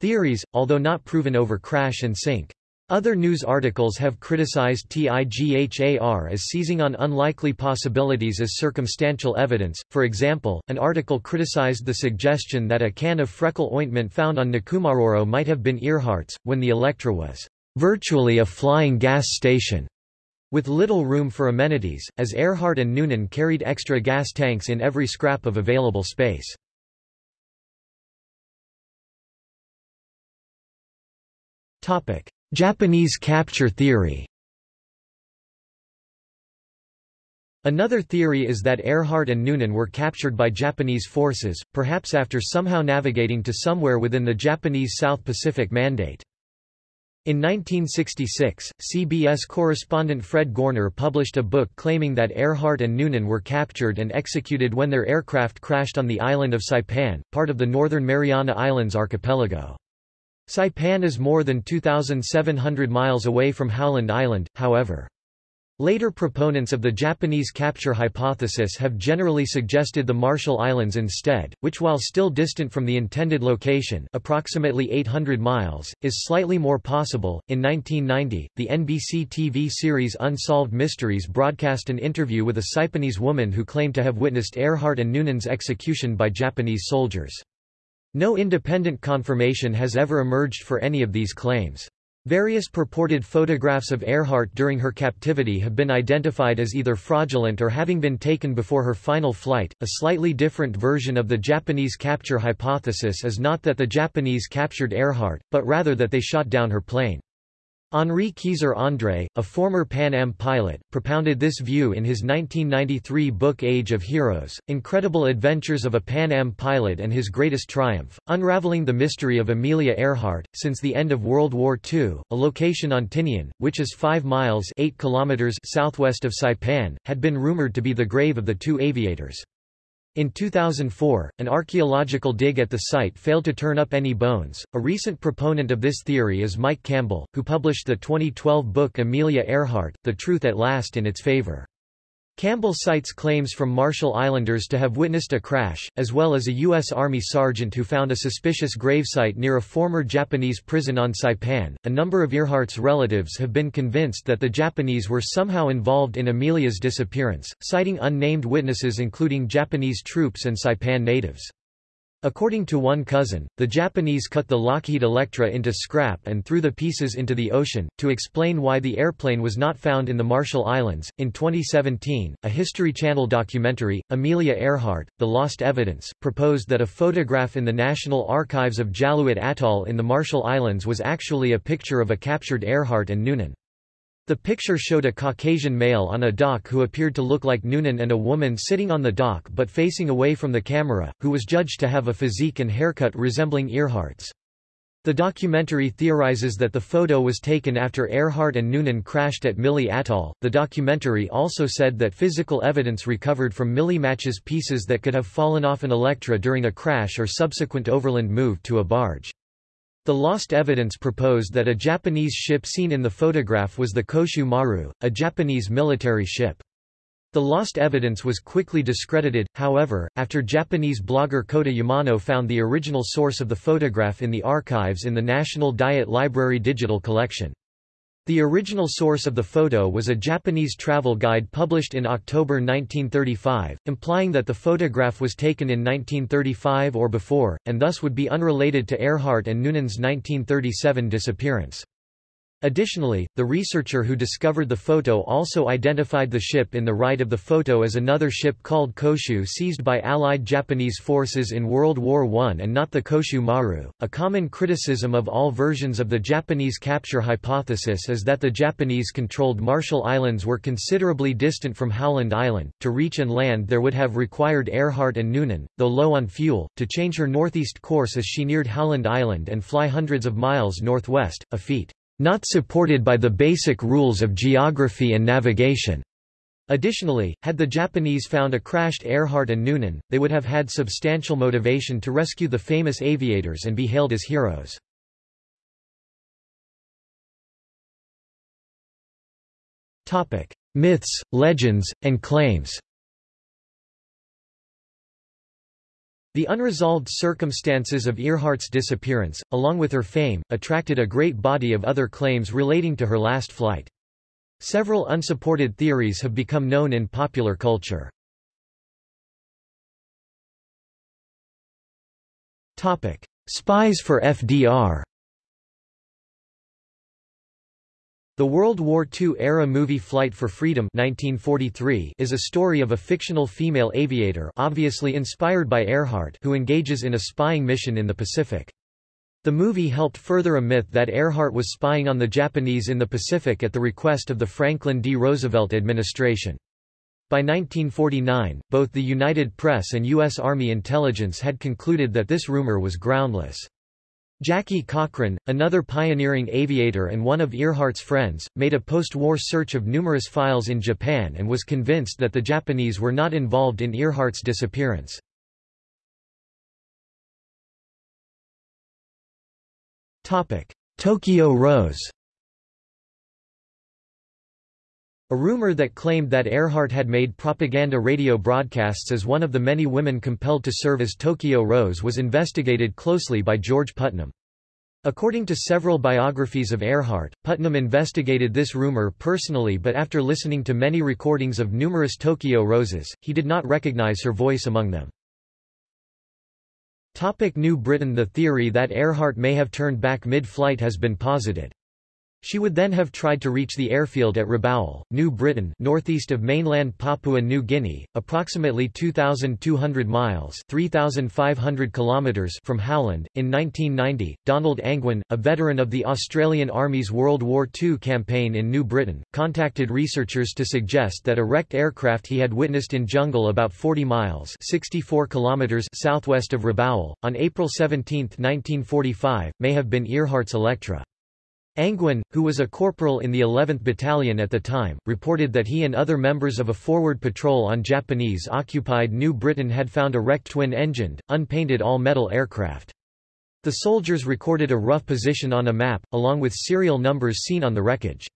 theories, although not proven over crash and sink. Other news articles have criticized TIGHAR as seizing on unlikely possibilities as circumstantial evidence. For example, an article criticized the suggestion that a can of freckle ointment found on Nikumaroro might have been Earhart's, when the Electra was virtually a flying gas station, with little room for amenities, as Earhart and Noonan carried extra gas tanks in every scrap of available space. Topic. Japanese capture theory Another theory is that Earhart and Noonan were captured by Japanese forces, perhaps after somehow navigating to somewhere within the Japanese South Pacific Mandate. In 1966, CBS correspondent Fred Goerner published a book claiming that Earhart and Noonan were captured and executed when their aircraft crashed on the island of Saipan, part of the Northern Mariana Islands archipelago. Saipan is more than 2,700 miles away from Howland Island, however. Later proponents of the Japanese capture hypothesis have generally suggested the Marshall Islands instead, which while still distant from the intended location approximately 800 miles, is slightly more possible. In 1990, the NBC TV series Unsolved Mysteries broadcast an interview with a Saipanese woman who claimed to have witnessed Earhart and Noonan's execution by Japanese soldiers. No independent confirmation has ever emerged for any of these claims. Various purported photographs of Earhart during her captivity have been identified as either fraudulent or having been taken before her final flight. A slightly different version of the Japanese capture hypothesis is not that the Japanese captured Earhart, but rather that they shot down her plane. Henri Keyzer-Andre, a former Pan Am pilot, propounded this view in his 1993 book Age of Heroes, Incredible Adventures of a Pan Am Pilot and His Greatest Triumph, unraveling the mystery of Amelia Earhart. Since the end of World War II, a location on Tinian, which is 5 miles 8 kilometers southwest of Saipan, had been rumored to be the grave of the two aviators. In 2004, an archaeological dig at the site failed to turn up any bones. A recent proponent of this theory is Mike Campbell, who published the 2012 book Amelia Earhart, The Truth at Last in its favor. Campbell cites claims from Marshall Islanders to have witnessed a crash, as well as a U.S. Army sergeant who found a suspicious gravesite near a former Japanese prison on Saipan. A number of Earhart's relatives have been convinced that the Japanese were somehow involved in Amelia's disappearance, citing unnamed witnesses including Japanese troops and Saipan natives. According to one cousin, the Japanese cut the Lockheed Electra into scrap and threw the pieces into the ocean. To explain why the airplane was not found in the Marshall Islands, in 2017, a History Channel documentary, Amelia Earhart, The Lost Evidence, proposed that a photograph in the National Archives of Jaluit Atoll in the Marshall Islands was actually a picture of a captured Earhart and Noonan. The picture showed a Caucasian male on a dock who appeared to look like Noonan and a woman sitting on the dock but facing away from the camera, who was judged to have a physique and haircut resembling Earhart's. The documentary theorizes that the photo was taken after Earhart and Noonan crashed at Mili Atoll. The documentary also said that physical evidence recovered from Mili matches pieces that could have fallen off an Electra during a crash or subsequent overland move to a barge. The lost evidence proposed that a Japanese ship seen in the photograph was the Koshu Maru, a Japanese military ship. The lost evidence was quickly discredited, however, after Japanese blogger Kota Yamano found the original source of the photograph in the archives in the National Diet Library digital collection. The original source of the photo was a Japanese travel guide published in October 1935, implying that the photograph was taken in 1935 or before, and thus would be unrelated to Earhart and Noonan's 1937 disappearance. Additionally, the researcher who discovered the photo also identified the ship in the right of the photo as another ship called Koshu seized by Allied Japanese forces in World War I and not the Koshu Maru. A common criticism of all versions of the Japanese capture hypothesis is that the Japanese controlled Marshall Islands were considerably distant from Howland Island. To reach and land there would have required Earhart and Noonan, though low on fuel, to change her northeast course as she neared Howland Island and fly hundreds of miles northwest, a feat not supported by the basic rules of geography and navigation. Additionally, had the Japanese found a crashed Earhart and Noonan, they would have had substantial motivation to rescue the famous aviators and be hailed as heroes. Myths, legends, and claims The unresolved circumstances of Earhart's disappearance, along with her fame, attracted a great body of other claims relating to her last flight. Several unsupported theories have become known in popular culture. Spies for FDR The World War II-era movie Flight for Freedom 1943 is a story of a fictional female aviator obviously inspired by Earhart who engages in a spying mission in the Pacific. The movie helped further a myth that Earhart was spying on the Japanese in the Pacific at the request of the Franklin D. Roosevelt administration. By 1949, both the United Press and U.S. Army intelligence had concluded that this rumor was groundless. Jackie Cochran, another pioneering aviator and one of Earhart's friends, made a post-war search of numerous files in Japan and was convinced that the Japanese were not involved in Earhart's disappearance. Tokyo Rose A rumor that claimed that Earhart had made propaganda radio broadcasts as one of the many women compelled to serve as Tokyo Rose was investigated closely by George Putnam. According to several biographies of Earhart, Putnam investigated this rumor personally but after listening to many recordings of numerous Tokyo Roses, he did not recognize her voice among them. Topic New Britain The theory that Earhart may have turned back mid-flight has been posited. She would then have tried to reach the airfield at Rabaul, New Britain northeast of mainland Papua New Guinea, approximately 2,200 miles 3,500 kilometers from Howland. In 1990, Donald Angwin, a veteran of the Australian Army's World War II campaign in New Britain, contacted researchers to suggest that a wrecked aircraft he had witnessed in jungle about 40 miles 64 kilometers southwest of Rabaul, on April 17, 1945, may have been Earhart's Electra. Angwin, who was a corporal in the 11th Battalion at the time, reported that he and other members of a forward patrol on Japanese-occupied New Britain had found a wrecked twin-engined, unpainted all-metal aircraft. The soldiers recorded a rough position on a map, along with serial numbers seen on the wreckage.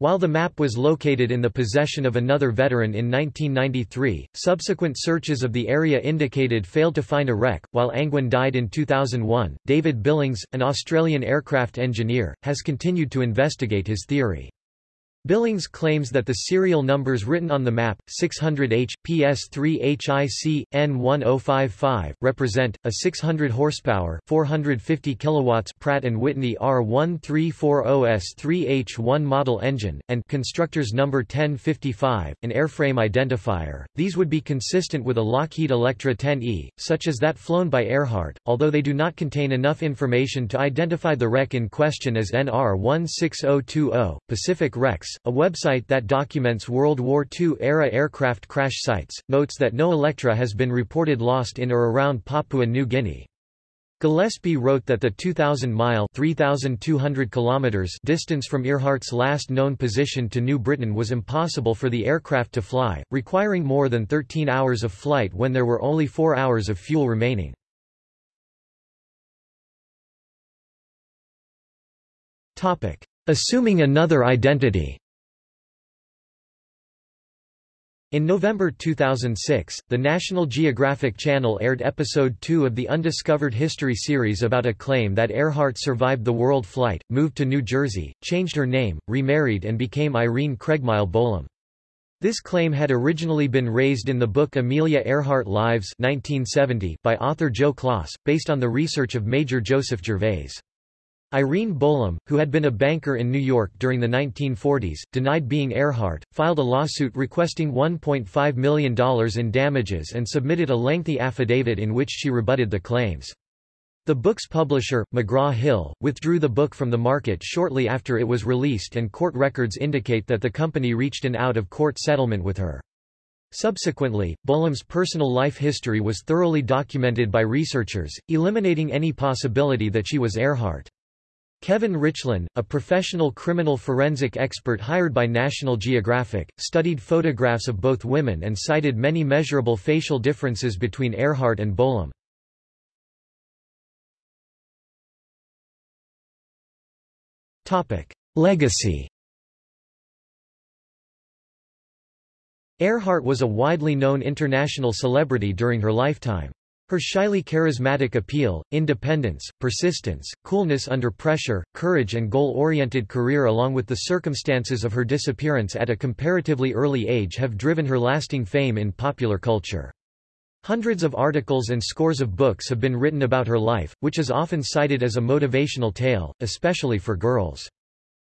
While the map was located in the possession of another veteran in 1993, subsequent searches of the area indicated failed to find a wreck. While Angwin died in 2001, David Billings, an Australian aircraft engineer, has continued to investigate his theory. Billings claims that the serial numbers written on the map, 600H, PS3HIC, N1055, represent, a 600 horsepower 450 kilowatts Pratt & Whitney R1340S3H1 model engine, and constructor's number 1055, an airframe identifier. These would be consistent with a Lockheed Electra 10E, such as that flown by Earhart, although they do not contain enough information to identify the wreck in question as NR16020, Pacific Wrecks, a website that documents World War II-era aircraft crash sites, notes that no Electra has been reported lost in or around Papua New Guinea. Gillespie wrote that the 2,000-mile (3,200 kilometers) distance from Earhart's last known position to New Britain was impossible for the aircraft to fly, requiring more than 13 hours of flight when there were only four hours of fuel remaining. Assuming another identity In November 2006, the National Geographic Channel aired episode 2 of the Undiscovered History series about a claim that Earhart survived the world flight, moved to New Jersey, changed her name, remarried and became Irene Craigmile Bolam. This claim had originally been raised in the book Amelia Earhart Lives 1970 by author Joe Klaas, based on the research of Major Joseph Gervais. Irene Bolam, who had been a banker in New York during the 1940s, denied being Earhart, filed a lawsuit requesting $1.5 million in damages and submitted a lengthy affidavit in which she rebutted the claims. The book's publisher, McGraw-Hill, withdrew the book from the market shortly after it was released and court records indicate that the company reached an out-of-court settlement with her. Subsequently, Bolam's personal life history was thoroughly documented by researchers, eliminating any possibility that she was Earhart. Kevin Richlin, a professional criminal forensic expert hired by National Geographic, studied photographs of both women and cited many measurable facial differences between Earhart and Bolam. Legacy Earhart was a widely known international celebrity during her lifetime. Her shyly charismatic appeal, independence, persistence, coolness under pressure, courage and goal-oriented career along with the circumstances of her disappearance at a comparatively early age have driven her lasting fame in popular culture. Hundreds of articles and scores of books have been written about her life, which is often cited as a motivational tale, especially for girls.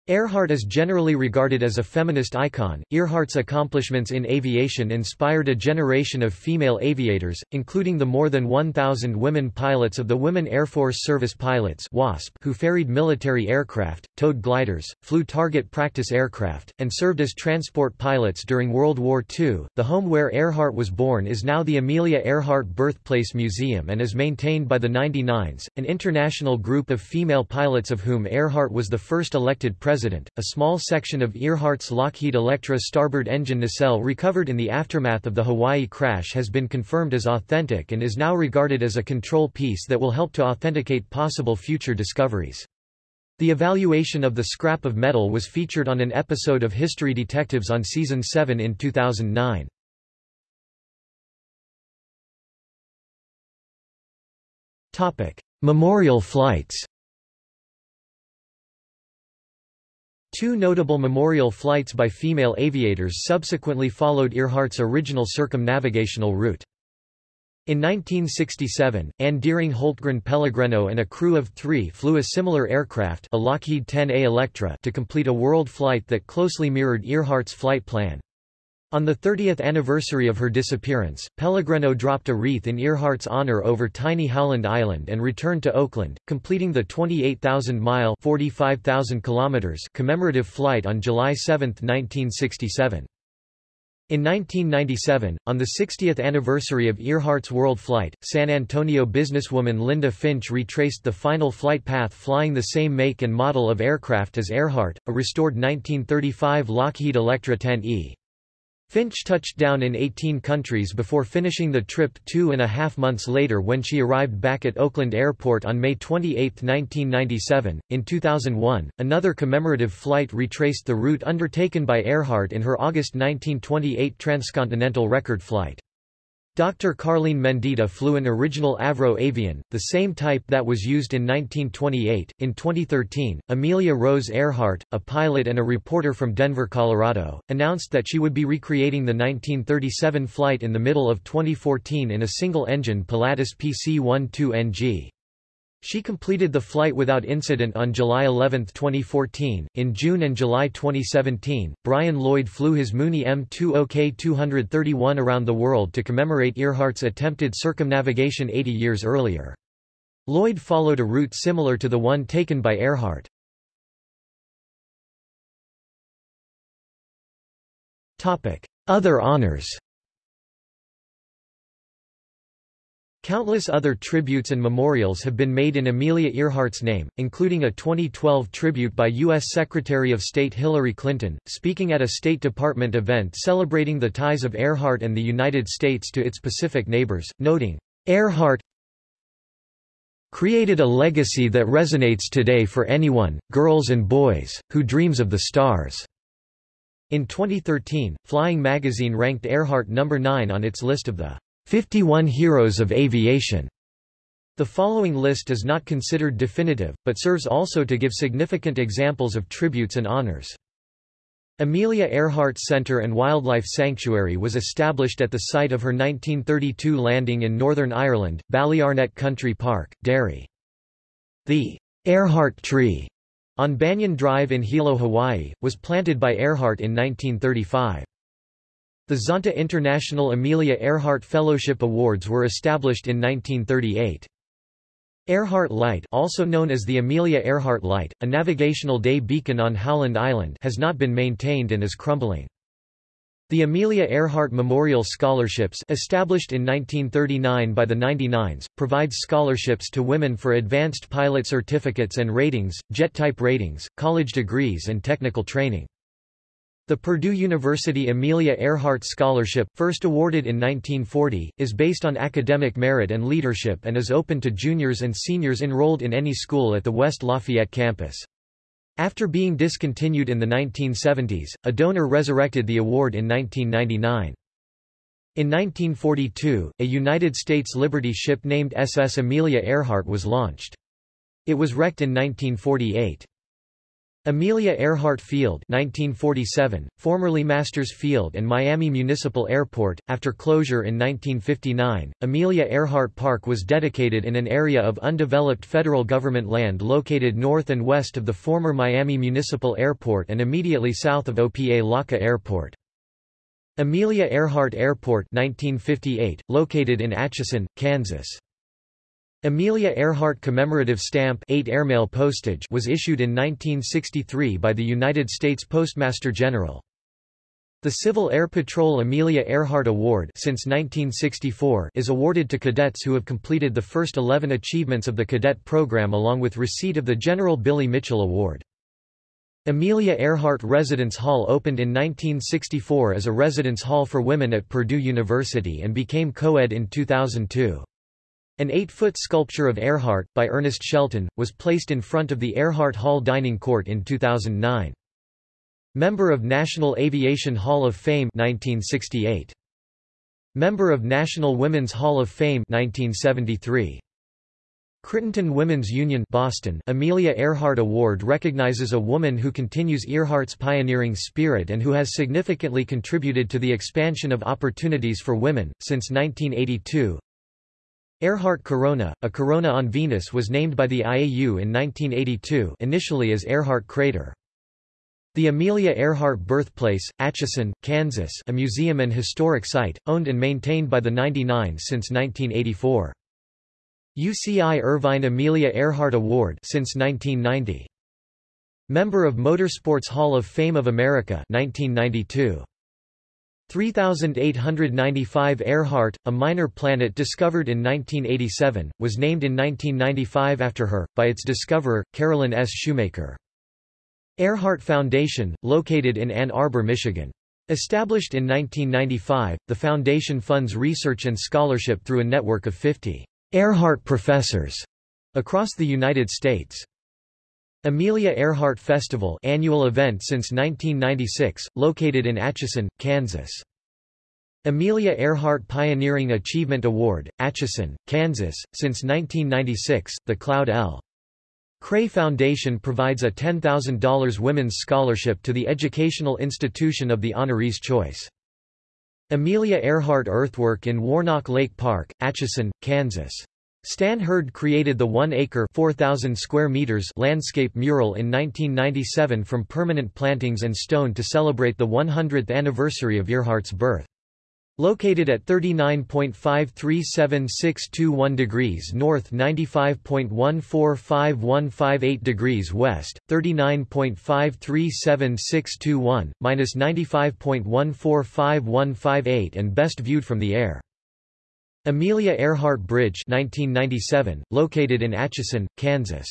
Earhart is generally regarded as a feminist icon. Earhart's accomplishments in aviation inspired a generation of female aviators, including the more than 1,000 women pilots of the Women Air Force Service Pilots (WASP), who ferried military aircraft, towed gliders, flew target practice aircraft, and served as transport pilots during World War II. The home where Earhart was born is now the Amelia Earhart Birthplace Museum and is maintained by the 99s, an international group of female pilots of whom Earhart was the first elected president president. A small section of Earhart's Lockheed Electra starboard engine nacelle recovered in the aftermath of the Hawaii crash has been confirmed as authentic and is now regarded as a control piece that will help to authenticate possible future discoveries. The evaluation of the scrap of metal was featured on an episode of History Detectives on Season 7 in 2009. Memorial flights Two notable memorial flights by female aviators subsequently followed Earhart's original circumnavigational route. In 1967, Ann Deering Holtgren Pellegrino and a crew of three flew a similar aircraft a Lockheed 10A Electra to complete a world flight that closely mirrored Earhart's flight plan. On the 30th anniversary of her disappearance, Pellegrino dropped a wreath in Earhart's honor over tiny Howland Island and returned to Oakland, completing the 28,000-mile commemorative flight on July 7, 1967. In 1997, on the 60th anniversary of Earhart's world flight, San Antonio businesswoman Linda Finch retraced the final flight path flying the same make and model of aircraft as Earhart, a restored 1935 Lockheed Electra 10E. Finch touched down in 18 countries before finishing the trip two and a half months later when she arrived back at Oakland Airport on May 28, 1997. In 2001, another commemorative flight retraced the route undertaken by Earhart in her August 1928 transcontinental record flight. Dr. Carlene Mendieta flew an original Avro Avian, the same type that was used in 1928. In 2013, Amelia Rose Earhart, a pilot and a reporter from Denver, Colorado, announced that she would be recreating the 1937 flight in the middle of 2014 in a single-engine Pilatus PC-12NG. She completed the flight without incident on July 11, 2014. In June and July 2017, Brian Lloyd flew his Mooney M20K231 around the world to commemorate Earhart's attempted circumnavigation 80 years earlier. Lloyd followed a route similar to the one taken by Earhart. Topic: Other honors Countless other tributes and memorials have been made in Amelia Earhart's name, including a 2012 tribute by U.S. Secretary of State Hillary Clinton, speaking at a State Department event celebrating the ties of Earhart and the United States to its Pacific neighbors, noting, Earhart created a legacy that resonates today for anyone, girls and boys, who dreams of the stars. In 2013, Flying Magazine ranked Earhart number 9 on its list of the 51 Heroes of Aviation. The following list is not considered definitive, but serves also to give significant examples of tributes and honors. Amelia Earhart Center and Wildlife Sanctuary was established at the site of her 1932 landing in Northern Ireland, Ballyarnett Country Park, Derry. The Earhart Tree on Banyan Drive in Hilo, Hawaii, was planted by Earhart in 1935. The Zonta International Amelia Earhart Fellowship Awards were established in 1938. Earhart Light also known as the Amelia Earhart Light, a navigational day beacon on Howland Island has not been maintained and is crumbling. The Amelia Earhart Memorial Scholarships established in 1939 by the 99s, provides scholarships to women for advanced pilot certificates and ratings, jet type ratings, college degrees and technical training. The Purdue University Amelia Earhart Scholarship, first awarded in 1940, is based on academic merit and leadership and is open to juniors and seniors enrolled in any school at the West Lafayette campus. After being discontinued in the 1970s, a donor resurrected the award in 1999. In 1942, a United States Liberty ship named SS Amelia Earhart was launched. It was wrecked in 1948. Amelia Earhart Field 1947, formerly Masters Field and Miami Municipal Airport, after closure in 1959, Amelia Earhart Park was dedicated in an area of undeveloped federal government land located north and west of the former Miami Municipal Airport and immediately south of Opa-locka Airport. Amelia Earhart Airport 1958, located in Atchison, Kansas. Amelia Earhart commemorative stamp 8 airmail postage was issued in 1963 by the United States Postmaster General. The Civil Air Patrol Amelia Earhart Award since 1964 is awarded to cadets who have completed the first 11 achievements of the cadet program along with receipt of the General Billy Mitchell Award. Amelia Earhart Residence Hall opened in 1964 as a residence hall for women at Purdue University and became co-ed in 2002. An eight-foot sculpture of Earhart, by Ernest Shelton, was placed in front of the Earhart Hall Dining Court in 2009. Member of National Aviation Hall of Fame 1968. Member of National Women's Hall of Fame 1973. Crittenton Women's Union Boston Amelia Earhart Award recognizes a woman who continues Earhart's pioneering spirit and who has significantly contributed to the expansion of opportunities for women. Since 1982, Earhart Corona, a corona on Venus was named by the IAU in 1982 initially as Earhart Crater. The Amelia Earhart Birthplace, Atchison, Kansas a museum and historic site, owned and maintained by the 99 since 1984. UCI Irvine Amelia Earhart Award since 1990. Member of Motorsports Hall of Fame of America 1992. 3895 Earhart, a minor planet discovered in 1987, was named in 1995 after her, by its discoverer, Carolyn S. Shoemaker. Earhart Foundation, located in Ann Arbor, Michigan. Established in 1995, the foundation funds research and scholarship through a network of 50 Earhart professors across the United States. Amelia Earhart Festival annual event since 1996, located in Atchison, Kansas. Amelia Earhart Pioneering Achievement Award, Atchison, Kansas. Since 1996, the Cloud L. Cray Foundation provides a $10,000 women's scholarship to the educational institution of the honoree's choice. Amelia Earhart Earthwork in Warnock Lake Park, Atchison, Kansas. Stan Herd created the 1-acre square meters landscape mural in 1997 from permanent plantings and stone to celebrate the 100th anniversary of Earhart's birth. Located at 39.537621 degrees north 95.145158 degrees west, 39.537621, minus 95.145158 and best viewed from the air. Amelia Earhart Bridge 1997, located in Atchison, Kansas.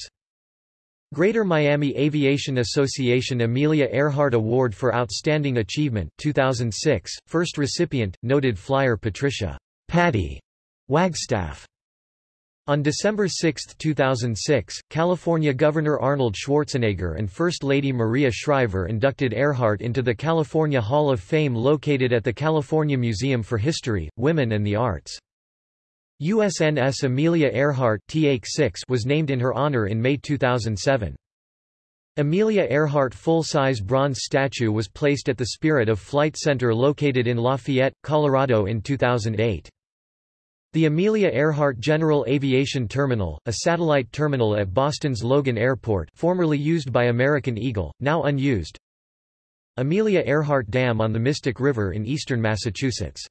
Greater Miami Aviation Association Amelia Earhart Award for Outstanding Achievement 2006, first recipient, noted flyer Patricia Patty Wagstaff. On December 6, 2006, California Governor Arnold Schwarzenegger and First Lady Maria Shriver inducted Earhart into the California Hall of Fame located at the California Museum for History, Women and the Arts. USNS Amelia Earhart was named in her honor in May 2007. Amelia Earhart full-size bronze statue was placed at the Spirit of Flight Center located in Lafayette, Colorado in 2008. The Amelia Earhart General Aviation Terminal, a satellite terminal at Boston's Logan Airport formerly used by American Eagle, now unused. Amelia Earhart Dam on the Mystic River in eastern Massachusetts.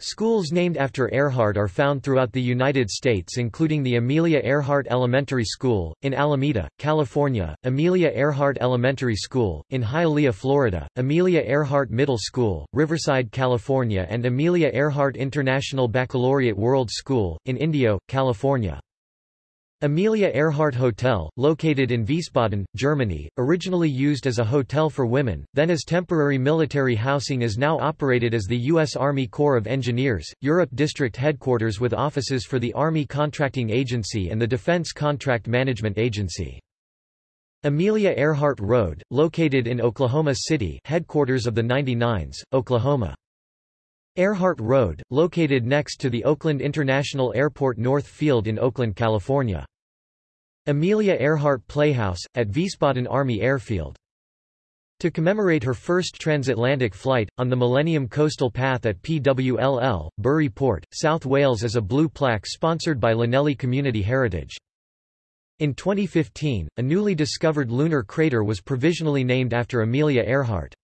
Schools named after Earhart are found throughout the United States including the Amelia Earhart Elementary School, in Alameda, California, Amelia Earhart Elementary School, in Hialeah, Florida, Amelia Earhart Middle School, Riverside, California and Amelia Earhart International Baccalaureate World School, in Indio, California. Amelia Earhart Hotel, located in Wiesbaden, Germany, originally used as a hotel for women, then as temporary military housing is now operated as the U.S. Army Corps of Engineers, Europe District Headquarters with offices for the Army Contracting Agency and the Defense Contract Management Agency. Amelia Earhart Road, located in Oklahoma City headquarters of the 99s, Oklahoma. Earhart Road, located next to the Oakland International Airport North Field in Oakland, California. Amelia Earhart Playhouse, at Wiesbaden Army Airfield. To commemorate her first transatlantic flight, on the Millennium Coastal Path at PWLL, Burry Port, South Wales is a blue plaque sponsored by Llanelli Community Heritage. In 2015, a newly discovered lunar crater was provisionally named after Amelia Earhart.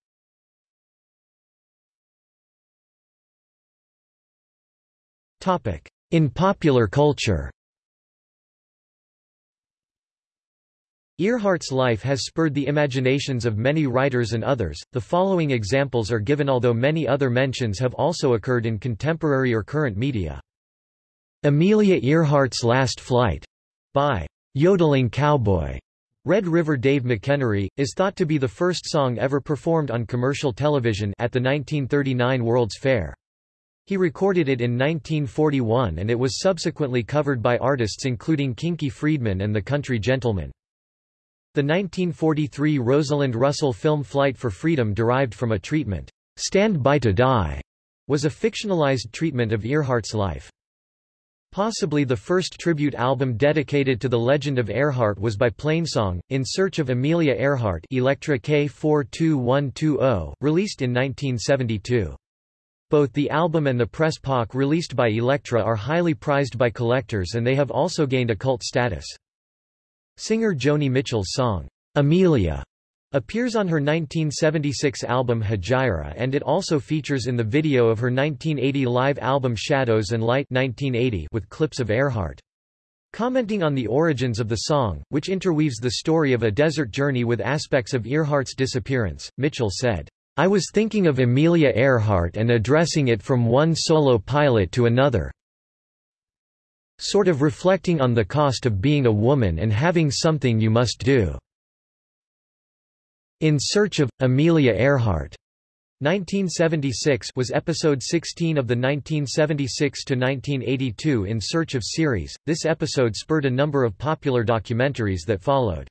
In popular culture Earhart's life has spurred the imaginations of many writers and others. The following examples are given although many other mentions have also occurred in contemporary or current media. Amelia Earhart's Last Flight by Yodeling Cowboy Red River Dave McEnery, is thought to be the first song ever performed on commercial television at the 1939 World's Fair. He recorded it in 1941 and it was subsequently covered by artists including Kinky Friedman and the Country Gentlemen. The 1943 Rosalind Russell film Flight for Freedom derived from a treatment, Stand By to Die, was a fictionalized treatment of Earhart's life. Possibly the first tribute album dedicated to the legend of Earhart was by Plainsong, In Search of Amelia Earhart Elektra K42120, released in 1972. Both the album and the press POC released by Elektra are highly prized by collectors and they have also gained a cult status. Singer Joni Mitchell's song, Amelia, appears on her 1976 album Hejira and it also features in the video of her 1980 live album Shadows and Light 1980 with clips of Earhart. Commenting on the origins of the song, which interweaves the story of a desert journey with aspects of Earhart's disappearance, Mitchell said, I was thinking of Amelia Earhart and addressing it from one solo pilot to another. Sort of reflecting on the cost of being a woman and having something you must do. In Search of, Amelia Earhart 1976 was episode 16 of the 1976–1982 In Search of series. This episode spurred a number of popular documentaries that followed.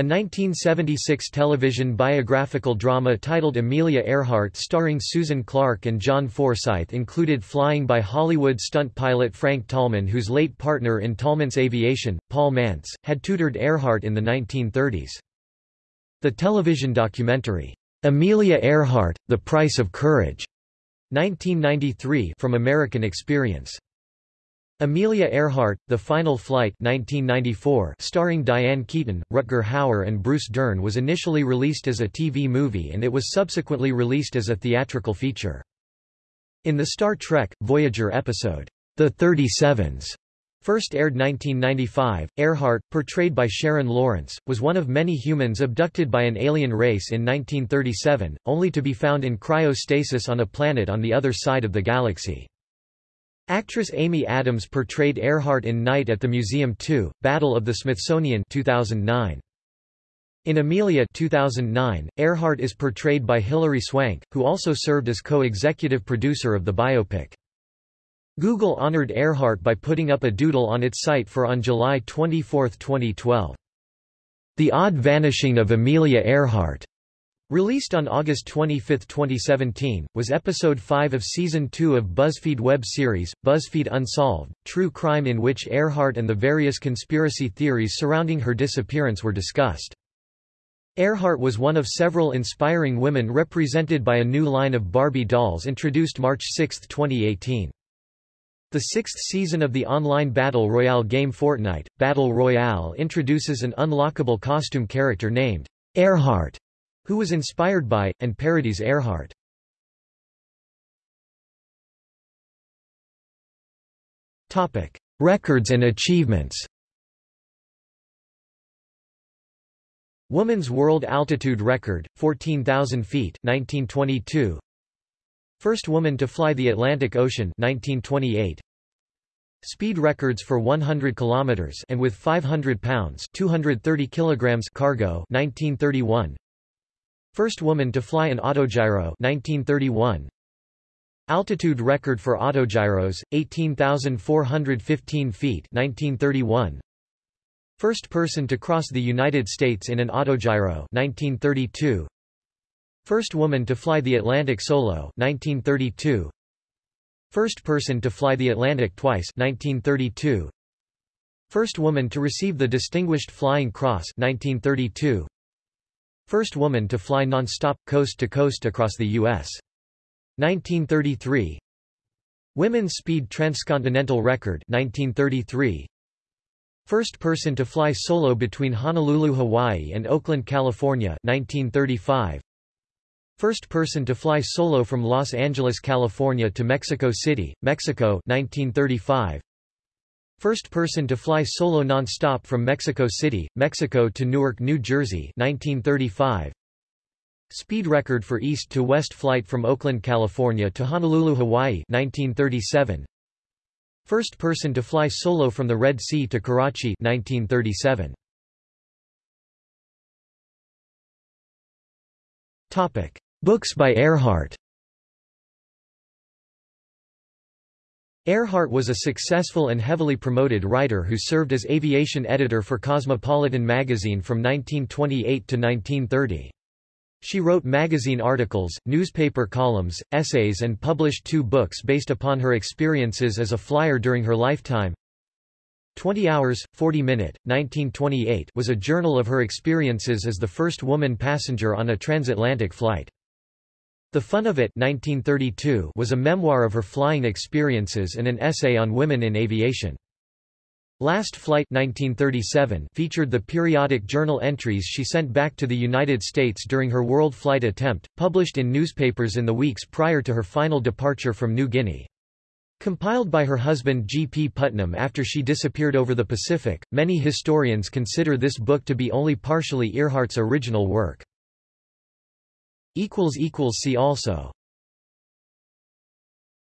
A 1976 television biographical drama titled Amelia Earhart starring Susan Clark and John Forsythe included flying by Hollywood stunt pilot Frank Tallman whose late partner in Tallmantz Aviation, Paul Mantz, had tutored Earhart in the 1930s. The television documentary, Amelia Earhart, The Price of Courage, 1993 from American Experience. Amelia Earhart, The Final Flight 1994, starring Diane Keaton, Rutger Hauer and Bruce Dern was initially released as a TV movie and it was subsequently released as a theatrical feature. In the Star Trek, Voyager episode, The 37s, first aired 1995, Earhart, portrayed by Sharon Lawrence, was one of many humans abducted by an alien race in 1937, only to be found in cryostasis on a planet on the other side of the galaxy. Actress Amy Adams portrayed Earhart in Night at the Museum 2, Battle of the Smithsonian 2009. In Amelia 2009, Earhart is portrayed by Hilary Swank, who also served as co-executive producer of the biopic. Google honored Earhart by putting up a doodle on its site for on July 24, 2012. The Odd Vanishing of Amelia Earhart, released on August 25, 2017, was episode 5 of season 2 of BuzzFeed web series, BuzzFeed Unsolved, true crime in which Earhart and the various conspiracy theories surrounding her disappearance were discussed. Earhart was one of several inspiring women represented by a new line of Barbie dolls introduced March 6, 2018. The sixth season of the online Battle Royale game Fortnite, Battle Royale introduces an unlockable costume character named Earhart, who was inspired by, and parodies Earhart. Topic. Records and achievements Woman's World Altitude Record, 14,000 feet 1922 First woman to fly the Atlantic Ocean 1928. Speed records for 100 kilometers and with 500 pounds 230 kilograms cargo 1931. First woman to fly an autogyro 1931. Altitude record for autogyros 18,415 feet 1931. First person to cross the United States in an autogyro 1932. First woman to fly the Atlantic solo 1932. First person to fly the Atlantic twice 1932. First woman to receive the Distinguished Flying Cross 1932. First woman to fly non-stop, coast-to-coast across the U.S. 1933. Women's Speed Transcontinental Record 1933. First person to fly solo between Honolulu, Hawaii and Oakland, California 1935. First person to fly solo from Los Angeles, California to Mexico City, Mexico 1935. First person to fly solo non-stop from Mexico City, Mexico to Newark, New Jersey 1935. Speed record for east-to-west flight from Oakland, California to Honolulu, Hawaii 1937. First person to fly solo from the Red Sea to Karachi 1937. Topic. Books by Earhart Earhart was a successful and heavily promoted writer who served as aviation editor for Cosmopolitan magazine from 1928 to 1930. She wrote magazine articles, newspaper columns, essays and published two books based upon her experiences as a flyer during her lifetime. 20 Hours, 40 Minute, 1928 was a journal of her experiences as the first woman passenger on a transatlantic flight. The Fun of It 1932 was a memoir of her flying experiences and an essay on women in aviation. Last Flight 1937 featured the periodic journal entries she sent back to the United States during her world flight attempt, published in newspapers in the weeks prior to her final departure from New Guinea. Compiled by her husband G. P. Putnam after she disappeared over the Pacific, many historians consider this book to be only partially Earhart's original work. See also